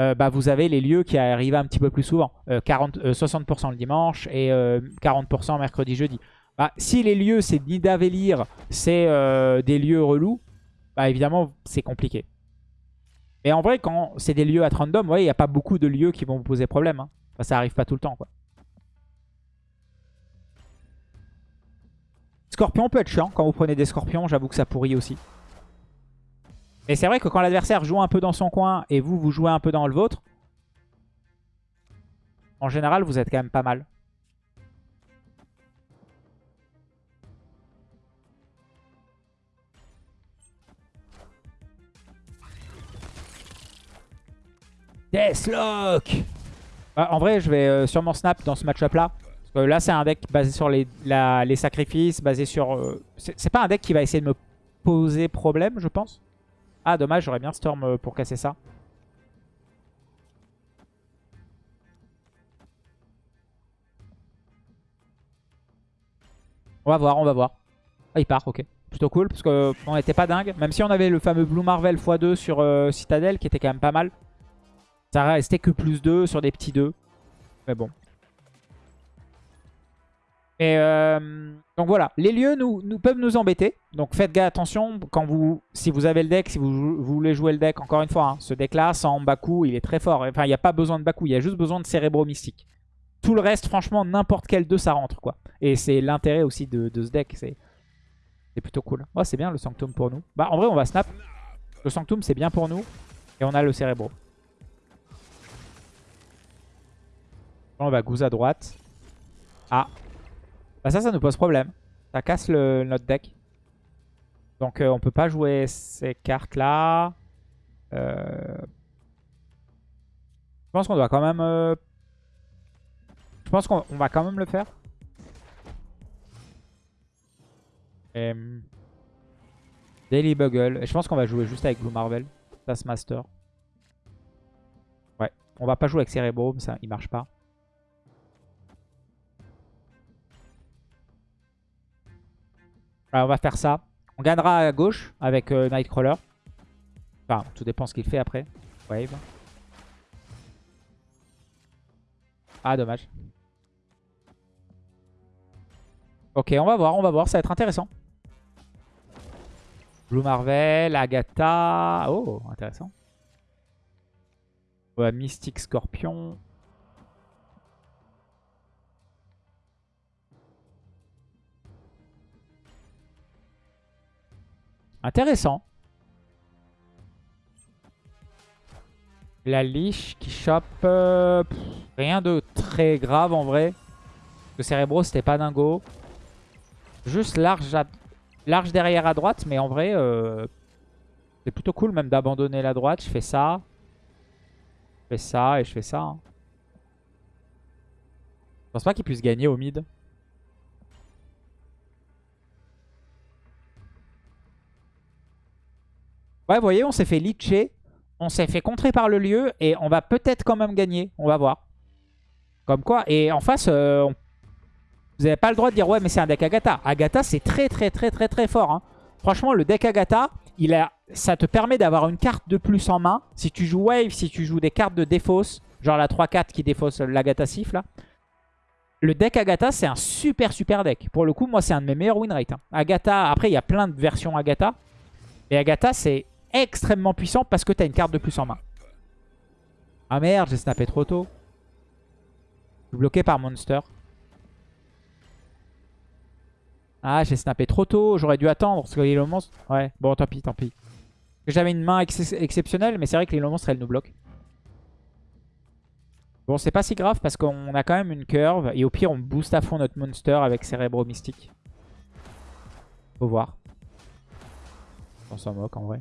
euh, bah, vous avez les lieux qui arrivent un petit peu plus souvent. 40, euh, 60% euh, le dimanche et 40% mercredi, jeudi. Bah, si les lieux, c'est Nidavellir, c'est des lieux relous, bah, évidemment, c'est compliqué. Mais en vrai, quand c'est des lieux à random, il n'y a pas beaucoup de lieux qui vont vous poser problème. Hein. ça arrive pas tout le temps. quoi. Scorpion peut être chiant. Quand vous prenez des scorpions, j'avoue que ça pourrit aussi. Et c'est vrai que quand l'adversaire joue un peu dans son coin et vous, vous jouez un peu dans le vôtre, en général, vous êtes quand même pas mal. Deathlock bah, En vrai, je vais euh, sûrement snap dans ce match-up là. Euh, là, c'est un deck basé sur les, sacrifices, basé sur... Euh, c'est pas un deck qui va essayer de me poser problème, je pense. Ah, dommage, j'aurais bien Storm euh, pour casser ça. On va voir, on va voir. Ah, il part, ok. Plutôt cool, parce qu'on n'était pas dingue. Même si on avait le fameux Blue Marvel x2 sur Citadel, qui était quand même pas mal. Ça restait que plus 2 sur des petits 2. Mais bon, et euh, donc voilà, les lieux nous, peuvent nous embêter. Donc faites gaffe, attention, quand vous, si vous avez le deck, si vous, voulez jouer le deck, encore une fois, hein, ce deck-là, sans Baku, il est très fort. Enfin, il n'y a pas besoin de Baku, il y a juste besoin de Cérébro Mystique. Tout le reste, franchement, n'importe quel 2, ça rentre, quoi. Et c'est l'intérêt aussi de, ce deck. C'est plutôt cool. Oh, c'est bien le Sanctum pour nous. Bah, en vrai, on va snap. Le Sanctum, c'est bien pour nous. Et on a le Cérébro. On va goose à droite. Ah. Bah ça, ça nous pose problème. Ça casse le, notre deck. Donc euh, on peut pas jouer ces cartes-là. Euh... Je pense qu'on doit quand même... Euh, je pense qu'on va quand même le faire. Daily Bugle. Et je pense qu'on va jouer juste avec Blue Marvel. Taskmaster. Ouais. On va pas jouer avec Cerebro, ça il marche pas. Alors on va faire ça. On gagnera à gauche avec euh, Nightcrawler. Enfin, tout dépend ce qu'il fait après. Wave. Ah, dommage. Ok, on va voir, on va voir. Ça va être intéressant. Blue Marvel, Agatha. Oh, intéressant. Ouais, Mystique Scorpion. Intéressant. La liche qui chope. Euh, rien de très grave en vrai. Le Cérébro c'était pas dingo. Juste large, derrière à droite. Mais en vrai euh, c'est plutôt cool même d'abandonner la droite. Je fais ça. Je fais ça et je fais ça. Hein. Je pense pas qu'il puisse gagner au mid. Ouais, vous voyez, on s'est fait litcher. On s'est fait contrer par le lieu. Et on va peut-être quand même gagner. On va voir. Comme quoi. Et en face, euh, vous n'avez pas le droit de dire ouais, mais c'est un deck Agatha. Agatha, c'est très très très très très fort. Hein. Franchement, le deck Agatha, ça te permet d'avoir une carte de plus en main. Si tu joues Wave, si tu joues des cartes de défausse, genre la 3-4 qui défausse l'Agatha Sif là. Le deck Agatha, c'est un super super deck. Pour le coup, moi, c'est un de mes meilleurs win rates. Hein. Agatha, après, il y a plein de versions Agatha. Et Agatha, c'est extrêmement puissant parce que tu as une carte de plus en main. Ah merde, j'ai snappé trop tôt. bloqué par Monster. Ah, j'ai snappé trop tôt. J'aurais dû attendre parce que les monstre... Ouais, bon, tant pis, tant pis. J'avais une main exceptionnelle, mais c'est vrai que les monstre elle nous bloque. Bon, c'est pas si grave parce qu'on a quand même une curve. Et au pire, on booste à fond notre monster avec Cérébro Mystique. Faut voir. On s'en moque en vrai.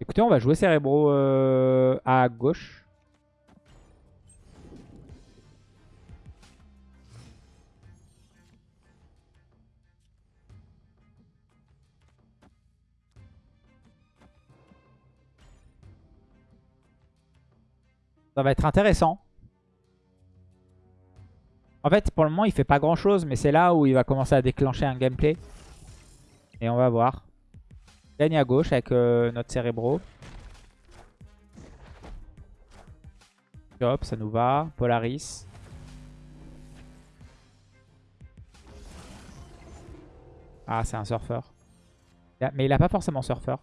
Écoutez, on va jouer Cérébro euh, à gauche. Ça va être intéressant. En fait, pour le moment, il fait pas grand chose, mais c'est là où il va commencer à déclencher un gameplay. Et on va voir. Gagne à gauche avec euh, notre Cérébro. Hop, ça nous va. Polaris. Ah, c'est un surfeur. Mais il a pas forcément surfeur.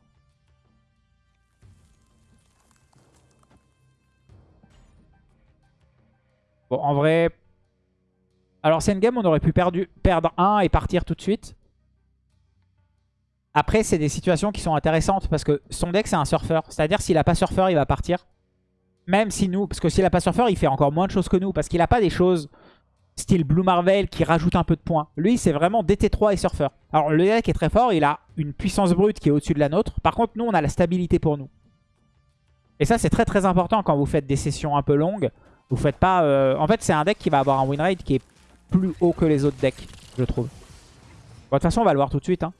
Bon, en vrai... Alors, c'est une game on aurait pu perdre 1 et partir tout de suite. Après, c'est des situations qui sont intéressantes parce que son deck, c'est un surfeur. C'est-à-dire, s'il a pas surfeur, il va partir. Même si nous... Parce que s'il a pas surfeur, il fait encore moins de choses que nous. Parce qu'il a pas des choses style Blue Marvel qui rajoutent un peu de points. Lui, c'est vraiment DT3 et surfeur. Alors, le deck est très fort. Il a une puissance brute qui est au-dessus de la nôtre. Par contre, nous, on a la stabilité pour nous. Et ça, c'est très très important quand vous faites des sessions un peu longues. Vous faites pas... Euh, en fait, c'est un deck qui va avoir un win rate qui est plus haut que les autres decks, je trouve. Bon, de toute façon, on va le voir tout de suite. Hein.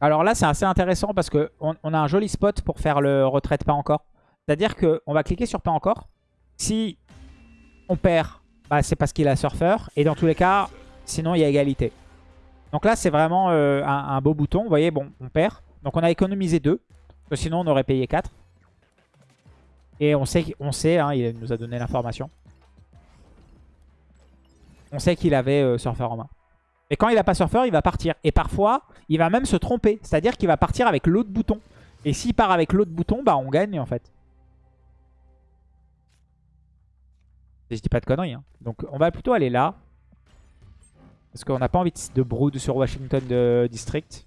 Alors là, c'est assez intéressant parce qu'on on a un joli spot pour faire le retraite pas encore. C'est-à-dire qu'on va cliquer sur pas encore. Si on perd, bah, c'est parce qu'il a surfeur. Et dans tous les cas, sinon il y a égalité. Donc là, c'est vraiment euh, un, beau bouton. Vous voyez, bon, on perd. Donc on a économisé 2. Parce que sinon, on aurait payé 4. Et on sait, on sait hein, il nous a donné l'information. On sait qu'il avait euh, Surfer en main. Mais quand il n'a pas Surfer, il va partir. Et parfois, il va même se tromper. C'est-à-dire qu'il va partir avec l'autre bouton. Et s'il part avec l'autre bouton, bah on gagne en fait. Je dis pas de conneries. Hein. Donc on va plutôt aller là. Parce qu'on n'a pas envie de brood sur Washington de District.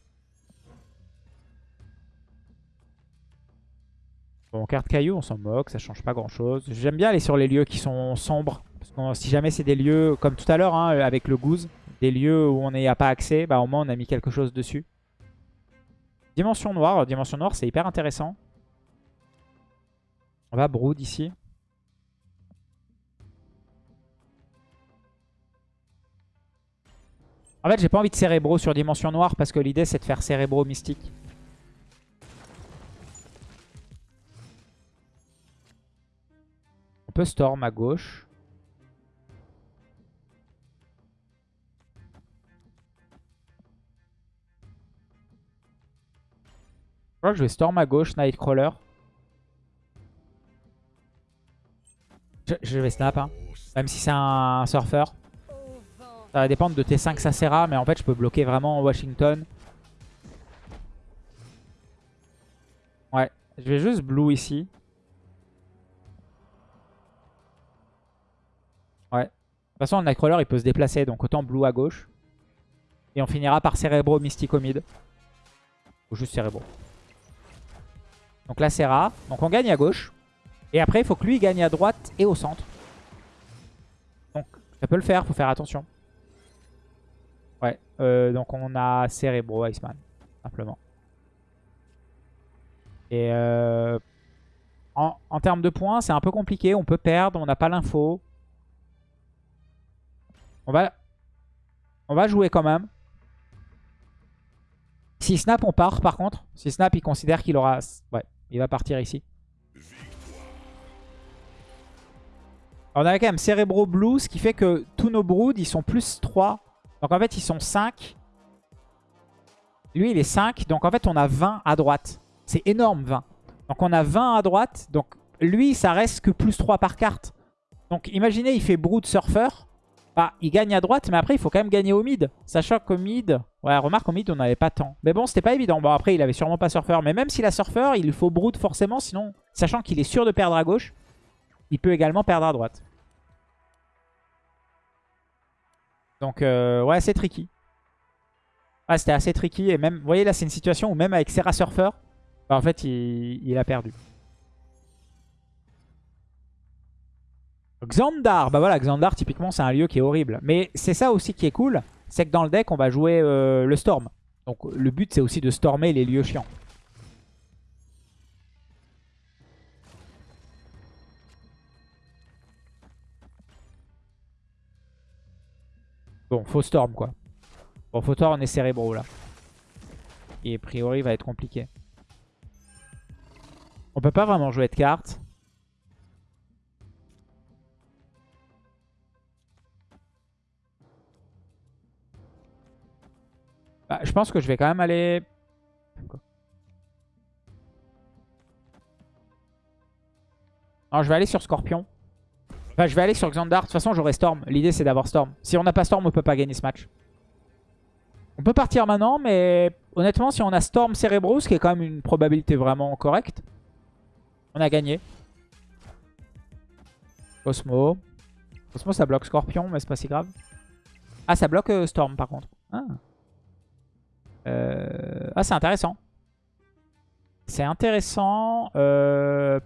Bon, carte caillou, on s'en moque, ça change pas grand chose. J'aime bien aller sur les lieux qui sont sombres. Parce que si jamais c'est des lieux, comme tout à l'heure hein, avec le goose, des lieux où on n'y a pas accès, bah au moins on a mis quelque chose dessus. Dimension noire, dimension noire c'est hyper intéressant. On va brood ici. En fait, j'ai pas envie de cérébro sur Dimension Noire parce que l'idée c'est de faire cérébro mystique. On peut Storm à gauche. Crois que je vais Storm à gauche, Nightcrawler. Je, vais snap, hein. même si c'est un surfeur. Ça va dépendre de T5 Sacera, mais en fait je peux bloquer vraiment Washington. Ouais, je vais juste blue ici. Ouais. De toute façon, le Nightcrawler il peut se déplacer, donc autant blue à gauche. Et on finira par Cerebro Mystico mid. Ou juste Cerebro. Donc là, Serra. Donc on gagne à gauche. Et après, il faut que lui gagne à droite et au centre. Donc ça peut le faire, faut faire attention. Ouais, euh, donc on a Cerebro Iceman, simplement. Et euh, en, termes de points, c'est un peu compliqué. On peut perdre, on n'a pas l'info. On va, on va jouer quand même. Si snap, on part par contre. Si snap, il considère qu'il aura... Ouais, il va partir ici. on a quand même Cerebro Blue, ce qui fait que tous nos broods, ils sont plus 3 donc en fait, ils sont 5. Lui, il est 5. Donc en fait, on a 20 à droite. C'est énorme, 20. Donc on a 20 à droite. Donc lui, ça reste que plus 3 par carte. Donc imaginez, il fait Brood Surfer. Bah, il gagne à droite, mais après, il faut quand même gagner au mid. Sachant qu'au mid... Ouais, remarque, au mid, on n'avait pas tant. Mais bon, c'était pas évident. Bon, après, il avait sûrement pas Surfer. Mais même s'il a Surfer, il faut Brood forcément. Sinon, sachant qu'il est sûr de perdre à gauche, il peut également perdre à droite. Donc, euh, ouais, c'est tricky. Ah, c'était assez tricky. Et même, vous voyez, là, c'est une situation où même avec Serra Surfer, bah, en fait, il, a perdu. Xandar, bah voilà, Xandar, typiquement, c'est un lieu qui est horrible. Mais c'est ça aussi qui est cool, c'est que dans le deck, on va jouer euh, le Storm. Donc, le but, c'est aussi de stormer les lieux chiants. Bon, faux storm quoi. Bon, faut storm, est cérébro là. Et a priori, va être compliqué. On peut pas vraiment jouer de cartes. Bah, je pense que je vais quand même aller... Non, je vais aller sur Scorpion. Enfin, je vais aller sur Xandar. De toute façon, j'aurai Storm. L'idée, c'est d'avoir Storm. Si on n'a pas Storm, on peut pas gagner ce match. On peut partir maintenant, mais honnêtement, si on a Storm Cerebro, ce qui est quand même une probabilité vraiment correcte, on a gagné. Cosmo. Cosmo, ça bloque Scorpion, mais c'est pas si grave. Ah, ça bloque euh, Storm, par contre. Ah, euh, ah c'est intéressant. C'est intéressant. Euh...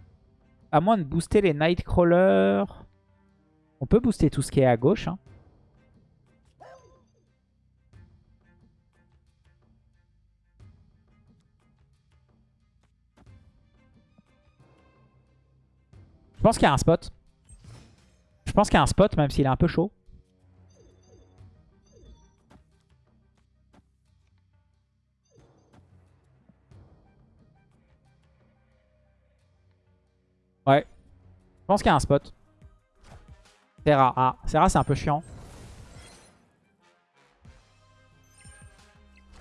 À moins de booster les Nightcrawlers... On peut booster tout ce qui est à gauche. Hein. Je pense qu'il y a un spot. Je pense qu'il y a un spot, même s'il est un peu chaud. Pense qu'il y a un spot. Serra. Ah, Serra, c'est un peu chiant.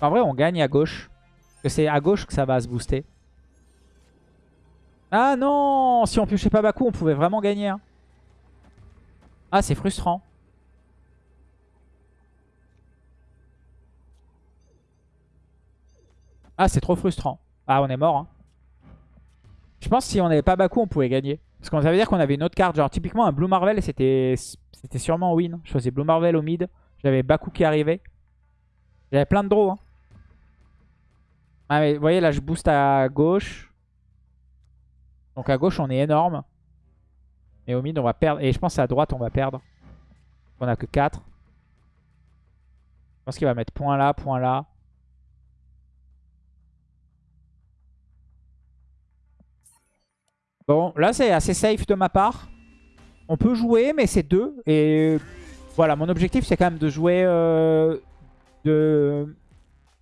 En vrai, on gagne à gauche. C'est à gauche que ça va se booster. Ah non Si on piochait pas Baku, on pouvait vraiment gagner. hein. Ah, c'est frustrant. Ah, c'est trop frustrant. Ah, on est mort. hein. Je pense que si on n'avait pas Baku, on pouvait gagner. Parce ça veut dire qu'on avait une autre carte. Genre, typiquement, un Blue Marvel, c'était c'était sûrement win. Je faisais Blue Marvel au mid. J'avais Baku qui arrivait. J'avais plein de draws. hein. Ah, mais vous voyez, là, je booste à gauche. Donc à gauche, on est énorme. Et au mid, on va perdre. Et je pense à droite, on va perdre. On a que 4. Je pense qu'il va mettre point là, point là. Bon, là, c'est assez safe de ma part. On peut jouer, mais c'est 2. Et voilà, mon objectif, c'est quand même de jouer euh, de,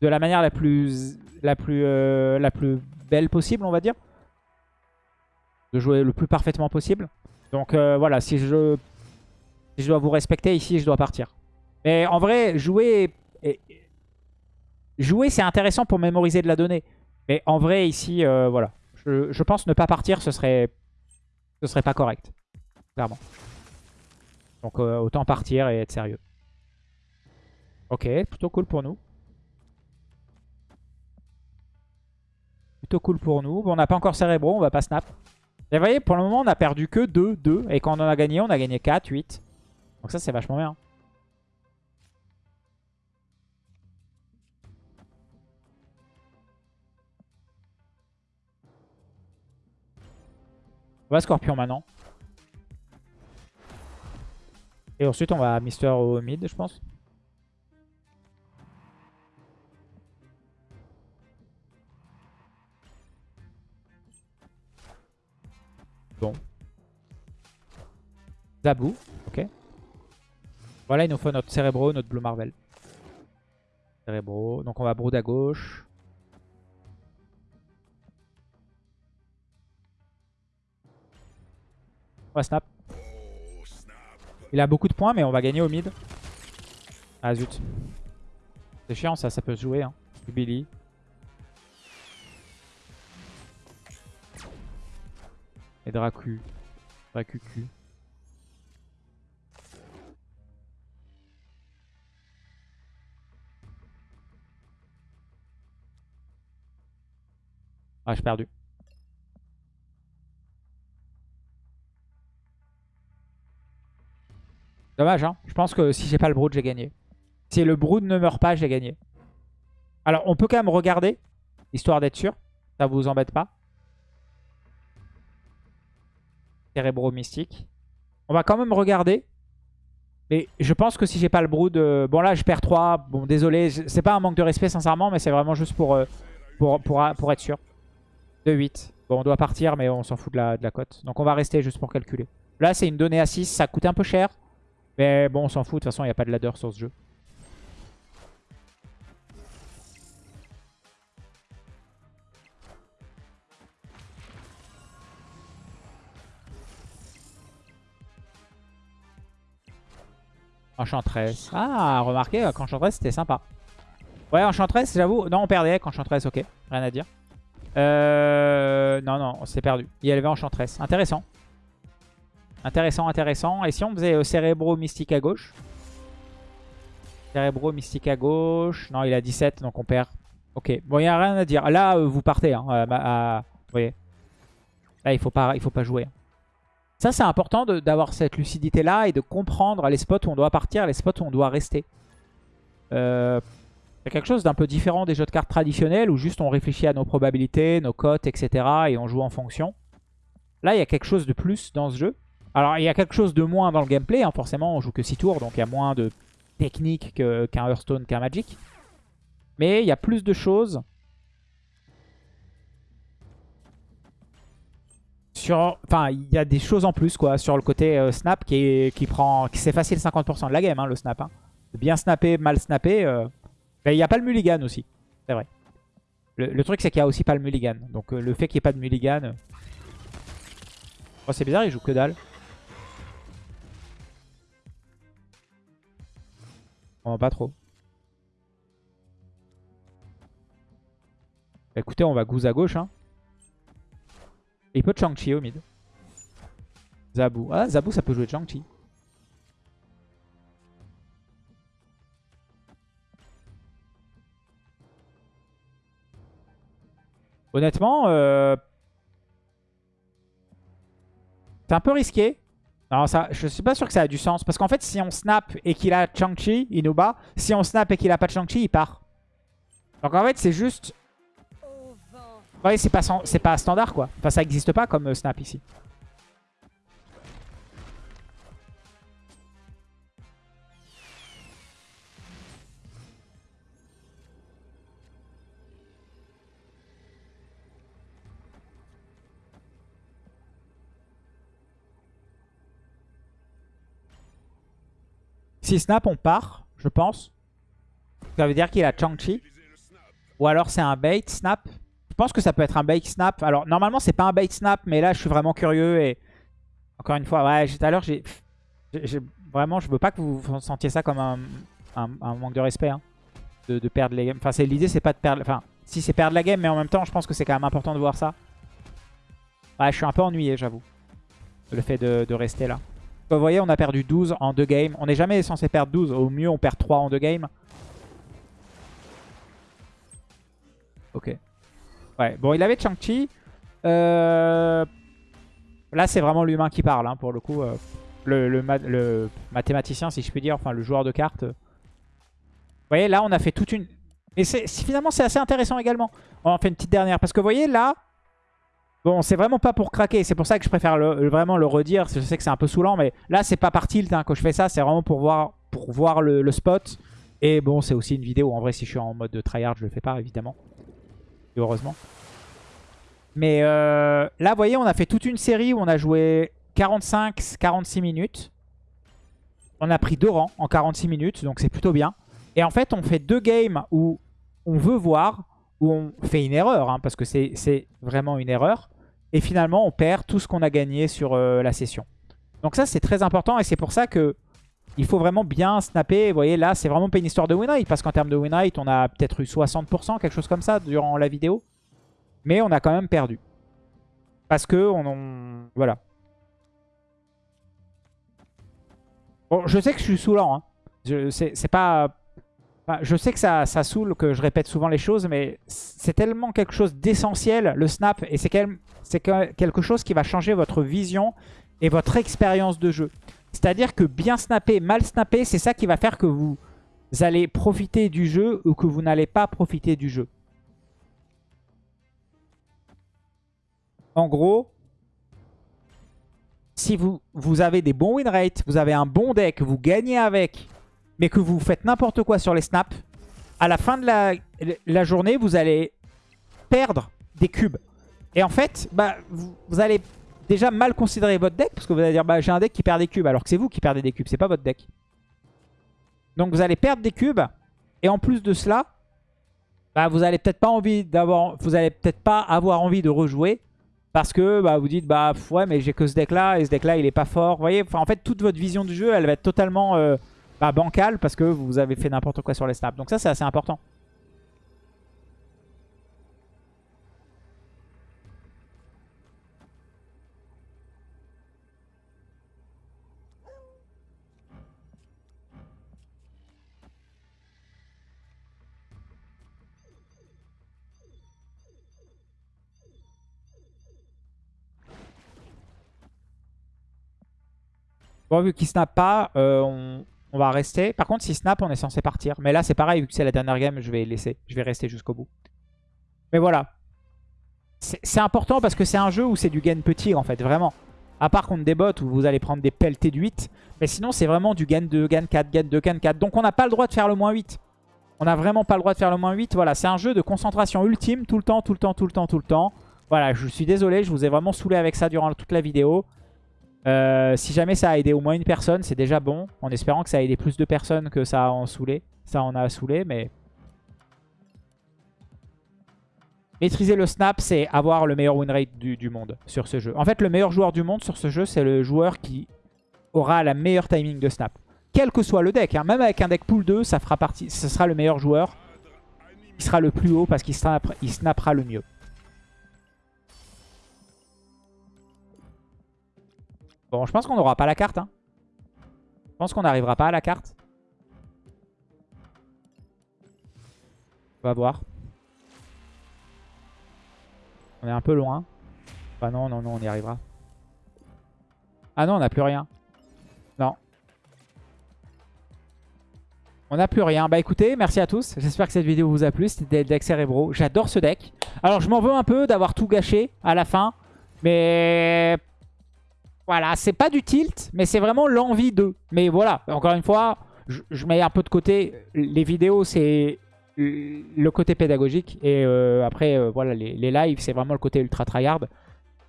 la manière euh, la plus belle possible, on va dire. De jouer le plus parfaitement possible. Donc euh, voilà, si je, je dois vous respecter ici, je dois partir. Mais en vrai, jouer, jouer c'est intéressant pour mémoriser de la donnée. Mais en vrai, ici, voilà. Je, pense ne pas partir, ce serait, ce serait pas correct. Clairement. Donc euh, autant partir et être sérieux. Ok, plutôt cool pour nous. Plutôt cool pour nous. Bon, on n'a pas encore Cérébro, on va pas snap. Et vous voyez, pour le moment, on a perdu que 2, 2. Et quand on en a gagné, on a gagné 4, 8. Donc ça, c'est vachement bien. On va Scorpion maintenant. Et ensuite, on va Mister au mid, je pense. Bon. Zabou, ok. Voilà, il nous faut notre Cérébro, notre Blue Marvel. Cérébro, donc on va Brood à gauche. On va snap. Il a beaucoup de points, mais on va gagner au mid. Ah zut. C'est chiant ça, ça peut se jouer. Hein. Billy. Et Dracu. Dracucu. Ah, j'ai perdu. Dommage, hein. Je pense que si j'ai pas le Brood, j'ai gagné. Si le Brood ne meurt pas, j'ai gagné. Alors, on peut quand même regarder, histoire d'être sûr. Ça vous embête pas. Cérébro mystique. On va quand même regarder. Mais je pense que si j'ai pas le Brood... euh, Bon, là, je perds 3. Bon, désolé. C'est pas un manque de respect, sincèrement, mais c'est vraiment juste pour, euh, être sûr. 2-8. Bon, on doit partir, mais on s'en fout de la, de la cote. Donc, on va rester juste pour calculer. Là, c'est une donnée à 6. Ça coûte un peu cher. Mais bon, on s'en fout. De toute façon, il n'y a pas de ladder sur ce jeu. Enchantress. Ah, remarquez, qu'Enchantress, c'était sympa. Ouais, Enchantress, j'avoue. Non, on perdait avec Enchantress, ok. Rien à dire. Euh... Non, non, on s'est perdu. Il y avait Enchantress. Intéressant. Intéressant, intéressant. Et si on faisait euh, Cérébro Mystique à gauche? Cérébro Mystique à gauche. Non, il a 17, donc on perd. Ok, bon, il n'y a rien à dire. Là, euh, vous partez. Hein, ma- à- Vous voyez Là, il ne faut, pas- faut pas jouer. Ça, c'est important d'avoir cette lucidité-là et de comprendre les spots où on doit partir, les spots où on doit rester. Euh, c'est quelque chose d'un peu différent des jeux de cartes traditionnels où juste on réfléchit à nos probabilités, nos cotes, etc. et on joue en fonction. Là, il y a quelque chose de plus dans ce jeu. Alors, il y a quelque chose de moins dans le gameplay. hein. Forcément, on joue que 6 tours, donc il y a moins de technique que- qu'un Hearthstone, qu'un Magic. Mais il y a plus de choses. Enfin, il y a des choses en plus quoi sur le côté euh, snap qui, est, qui prend, c'est facile 50% de la game hein, le snap. hein. Bien snapper, mal snapper. euh, mais il n'y a pas le mulligan aussi, c'est vrai. Le, truc c'est qu'il n'y a aussi pas le mulligan. Donc euh, le fait qu'il n'y ait pas de mulligan, oh, c'est bizarre, il joue que dalle. Pas trop. Bah, écoutez, on va goose à gauche. Hein. Il peut Chang-Chi au mid. Zabu. Ah, Zabu, ça peut jouer Chang-Chi. Honnêtement, euh... c'est un peu risqué. Alors ça, je suis pas sûr que ça a du sens. Parce qu'en fait, si on snap et qu'il a Chang-Chi, il nous bat. Si on snap et qu'il a pas Chang-Chi, il part. Donc en fait, c'est juste... Ouais, c'est pas, pas standard quoi. Enfin, ça n'existe pas comme euh, snap ici. Si snap, on part, je pense. Ça veut dire qu'il a Chang-Chi. Ou alors c'est un bait snap. Je pense que ça peut être un bait snap. Alors normalement c'est pas un bait snap, mais là je suis vraiment curieux. Et encore une fois, ouais, tout à l'heure j'ai... Vraiment, je veux pas que vous sentiez ça comme un, manque de respect. Hein, de, perdre les games. Enfin, l'idée c'est pas de perdre... Enfin, si c'est perdre la game, mais en même temps je pense que c'est quand même important de voir ça. Ouais, je suis un peu ennuyé, j'avoue. Le fait de rester là. Vous voyez, on a perdu 12 en deux games. On n'est jamais censé perdre 12. Au mieux, on perd 3 en deux games. Ok. Ouais, bon, il avait Chang-Chi. Euh, là, c'est vraiment l'humain qui parle, hein, pour le coup. Euh, le, mathématicien, si je puis dire, enfin le joueur de cartes. Vous voyez, là, on a fait toute une... Et finalement, c'est assez intéressant également. On en fait une petite dernière. Parce que vous voyez, là, Bon, c'est vraiment pas pour craquer. C'est pour ça que je préfère vraiment le redire. Je sais que c'est un peu saoulant, mais là, c'est pas par tilt hein, quand je fais ça. C'est vraiment pour voir, pour voir le, spot. Et bon, c'est aussi une vidéo. En vrai, si je suis en mode de tryhard, je le fais pas, évidemment. heureusement. Mais euh, là, vous voyez, on a fait toute une série où on a joué 45-46 minutes. On a pris deux rangs en 46 minutes, donc c'est plutôt bien. Et en fait, on fait deux games où on veut voir, où on fait une erreur, hein, parce que c'est vraiment une erreur. Et finalement, on perd tout ce qu'on a gagné sur euh, la session. Donc ça, c'est très important et c'est pour ça que il faut vraiment bien snapper. Vous voyez, là, c'est vraiment pas une histoire de win rate parce qu'en termes de win rate, on a peut-être eu 60%, quelque chose comme ça, durant la vidéo. Mais on a quand même perdu. Parce que on... Voilà. Bon, je sais que je suis saoulant. Hein. C'est pas je sais que ça, ça saoule, que je répète souvent les choses, mais c'est tellement quelque chose d'essentiel, le snap, et c'est quelque chose qui va changer votre vision et votre expérience de jeu. C'est-à-dire que bien snapper, mal snapper, c'est ça qui va faire que vous allez profiter du jeu ou que vous n'allez pas profiter du jeu. En gros, si vous, vous avez des bons win rates, vous avez un bon deck, vous gagnez avec, mais que vous faites n'importe quoi sur les snaps, à la fin de la, journée, vous allez perdre des cubes. Et en fait, bah, vous, allez déjà mal considérer votre deck, parce que vous allez dire, bah, j'ai un deck qui perd des cubes, alors que c'est vous qui perdez des cubes, c'est pas votre deck. Donc vous allez perdre des cubes, et en plus de cela, bah, vous allez peut-être pas peut-être pas avoir envie de rejouer, parce que bah, vous dites, bah ouais, mais j'ai que ce deck-là, et ce deck-là, il est pas fort. Vous voyez, enfin, en fait, toute votre vision du jeu, elle va être totalement... Euh, bah, bancal parce que vous avez fait n'importe quoi sur les snaps. Donc ça, c'est assez important. Bon, vu qu'il snap pas, euh, on, on va rester. Par contre, si snap, on est censé partir. Mais là, c'est pareil, vu que c'est la dernière game, je vais laisser. Je vais rester jusqu'au bout. Mais voilà. C'est important parce que c'est un jeu où c'est du gain petit, en fait, vraiment. À part contre des bots où vous allez prendre des pelletés de 8. Mais sinon, c'est vraiment du gain 2, gain 4, gain 2, gain 4. Donc on n'a pas le droit de faire le moins 8. On n'a vraiment pas le droit de faire le moins 8. Voilà, c'est un jeu de concentration ultime, tout le temps, tout le temps, tout le temps, tout le temps. Voilà, je suis désolé, je vous ai vraiment saoulé avec ça durant toute la vidéo. Euh, si jamais ça a aidé au moins une personne, c'est déjà bon. En espérant que ça a aidé plus de personnes que ça a en saoulé. Ça en a saoulé, mais... Maîtriser le snap, c'est avoir le meilleur win rate du, monde sur ce jeu. En fait, le meilleur joueur du monde sur ce jeu, c'est le joueur qui aura la meilleure timing de snap. Quel que soit le deck, hein. même avec un deck pool 2, ça fera partie, ce sera le meilleur joueur. Il sera le plus haut parce qu'il snappera le mieux. Bon, je pense qu'on n'aura pas la carte. Hein. Je pense qu'on n'arrivera pas à la carte. On va voir. On est un peu loin. Bah non, non, non, on y arrivera. Ah non, on n'a plus rien. Non. On n'a plus rien. Bah écoutez, merci à tous. J'espère que cette vidéo vous a plu. C'était le deck Cerebro. J'adore ce deck. Alors je m'en veux un peu d'avoir tout gâché à la fin. Mais voilà, c'est pas du tilt, mais c'est vraiment l'envie de. Mais voilà, encore une fois, je, mets un peu de côté. Les vidéos, c'est le côté pédagogique. Et euh, après, euh, voilà, les, lives, c'est vraiment le côté ultra tryhard.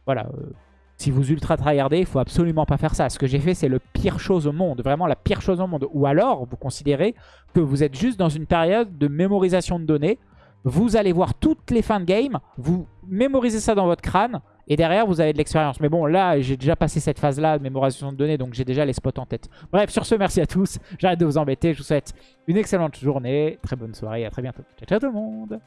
Voilà, euh, si vous ultra tryhardez, il faut absolument pas faire ça. Ce que j'ai fait, c'est le pire chose au monde. Vraiment la pire chose au monde. Ou alors, vous considérez que vous êtes juste dans une période de mémorisation de données. Vous allez voir toutes les fins de game. Vous mémorisez ça dans votre crâne. Et derrière, vous avez de l'expérience. Mais bon, là, j'ai déjà passé cette phase-là de mémorisation de données. Donc, j'ai déjà les spots en tête. Bref, sur ce, merci à tous. J'arrête de vous embêter. Je vous souhaite une excellente journée. Très bonne soirée. À très bientôt. Ciao, ciao tout le monde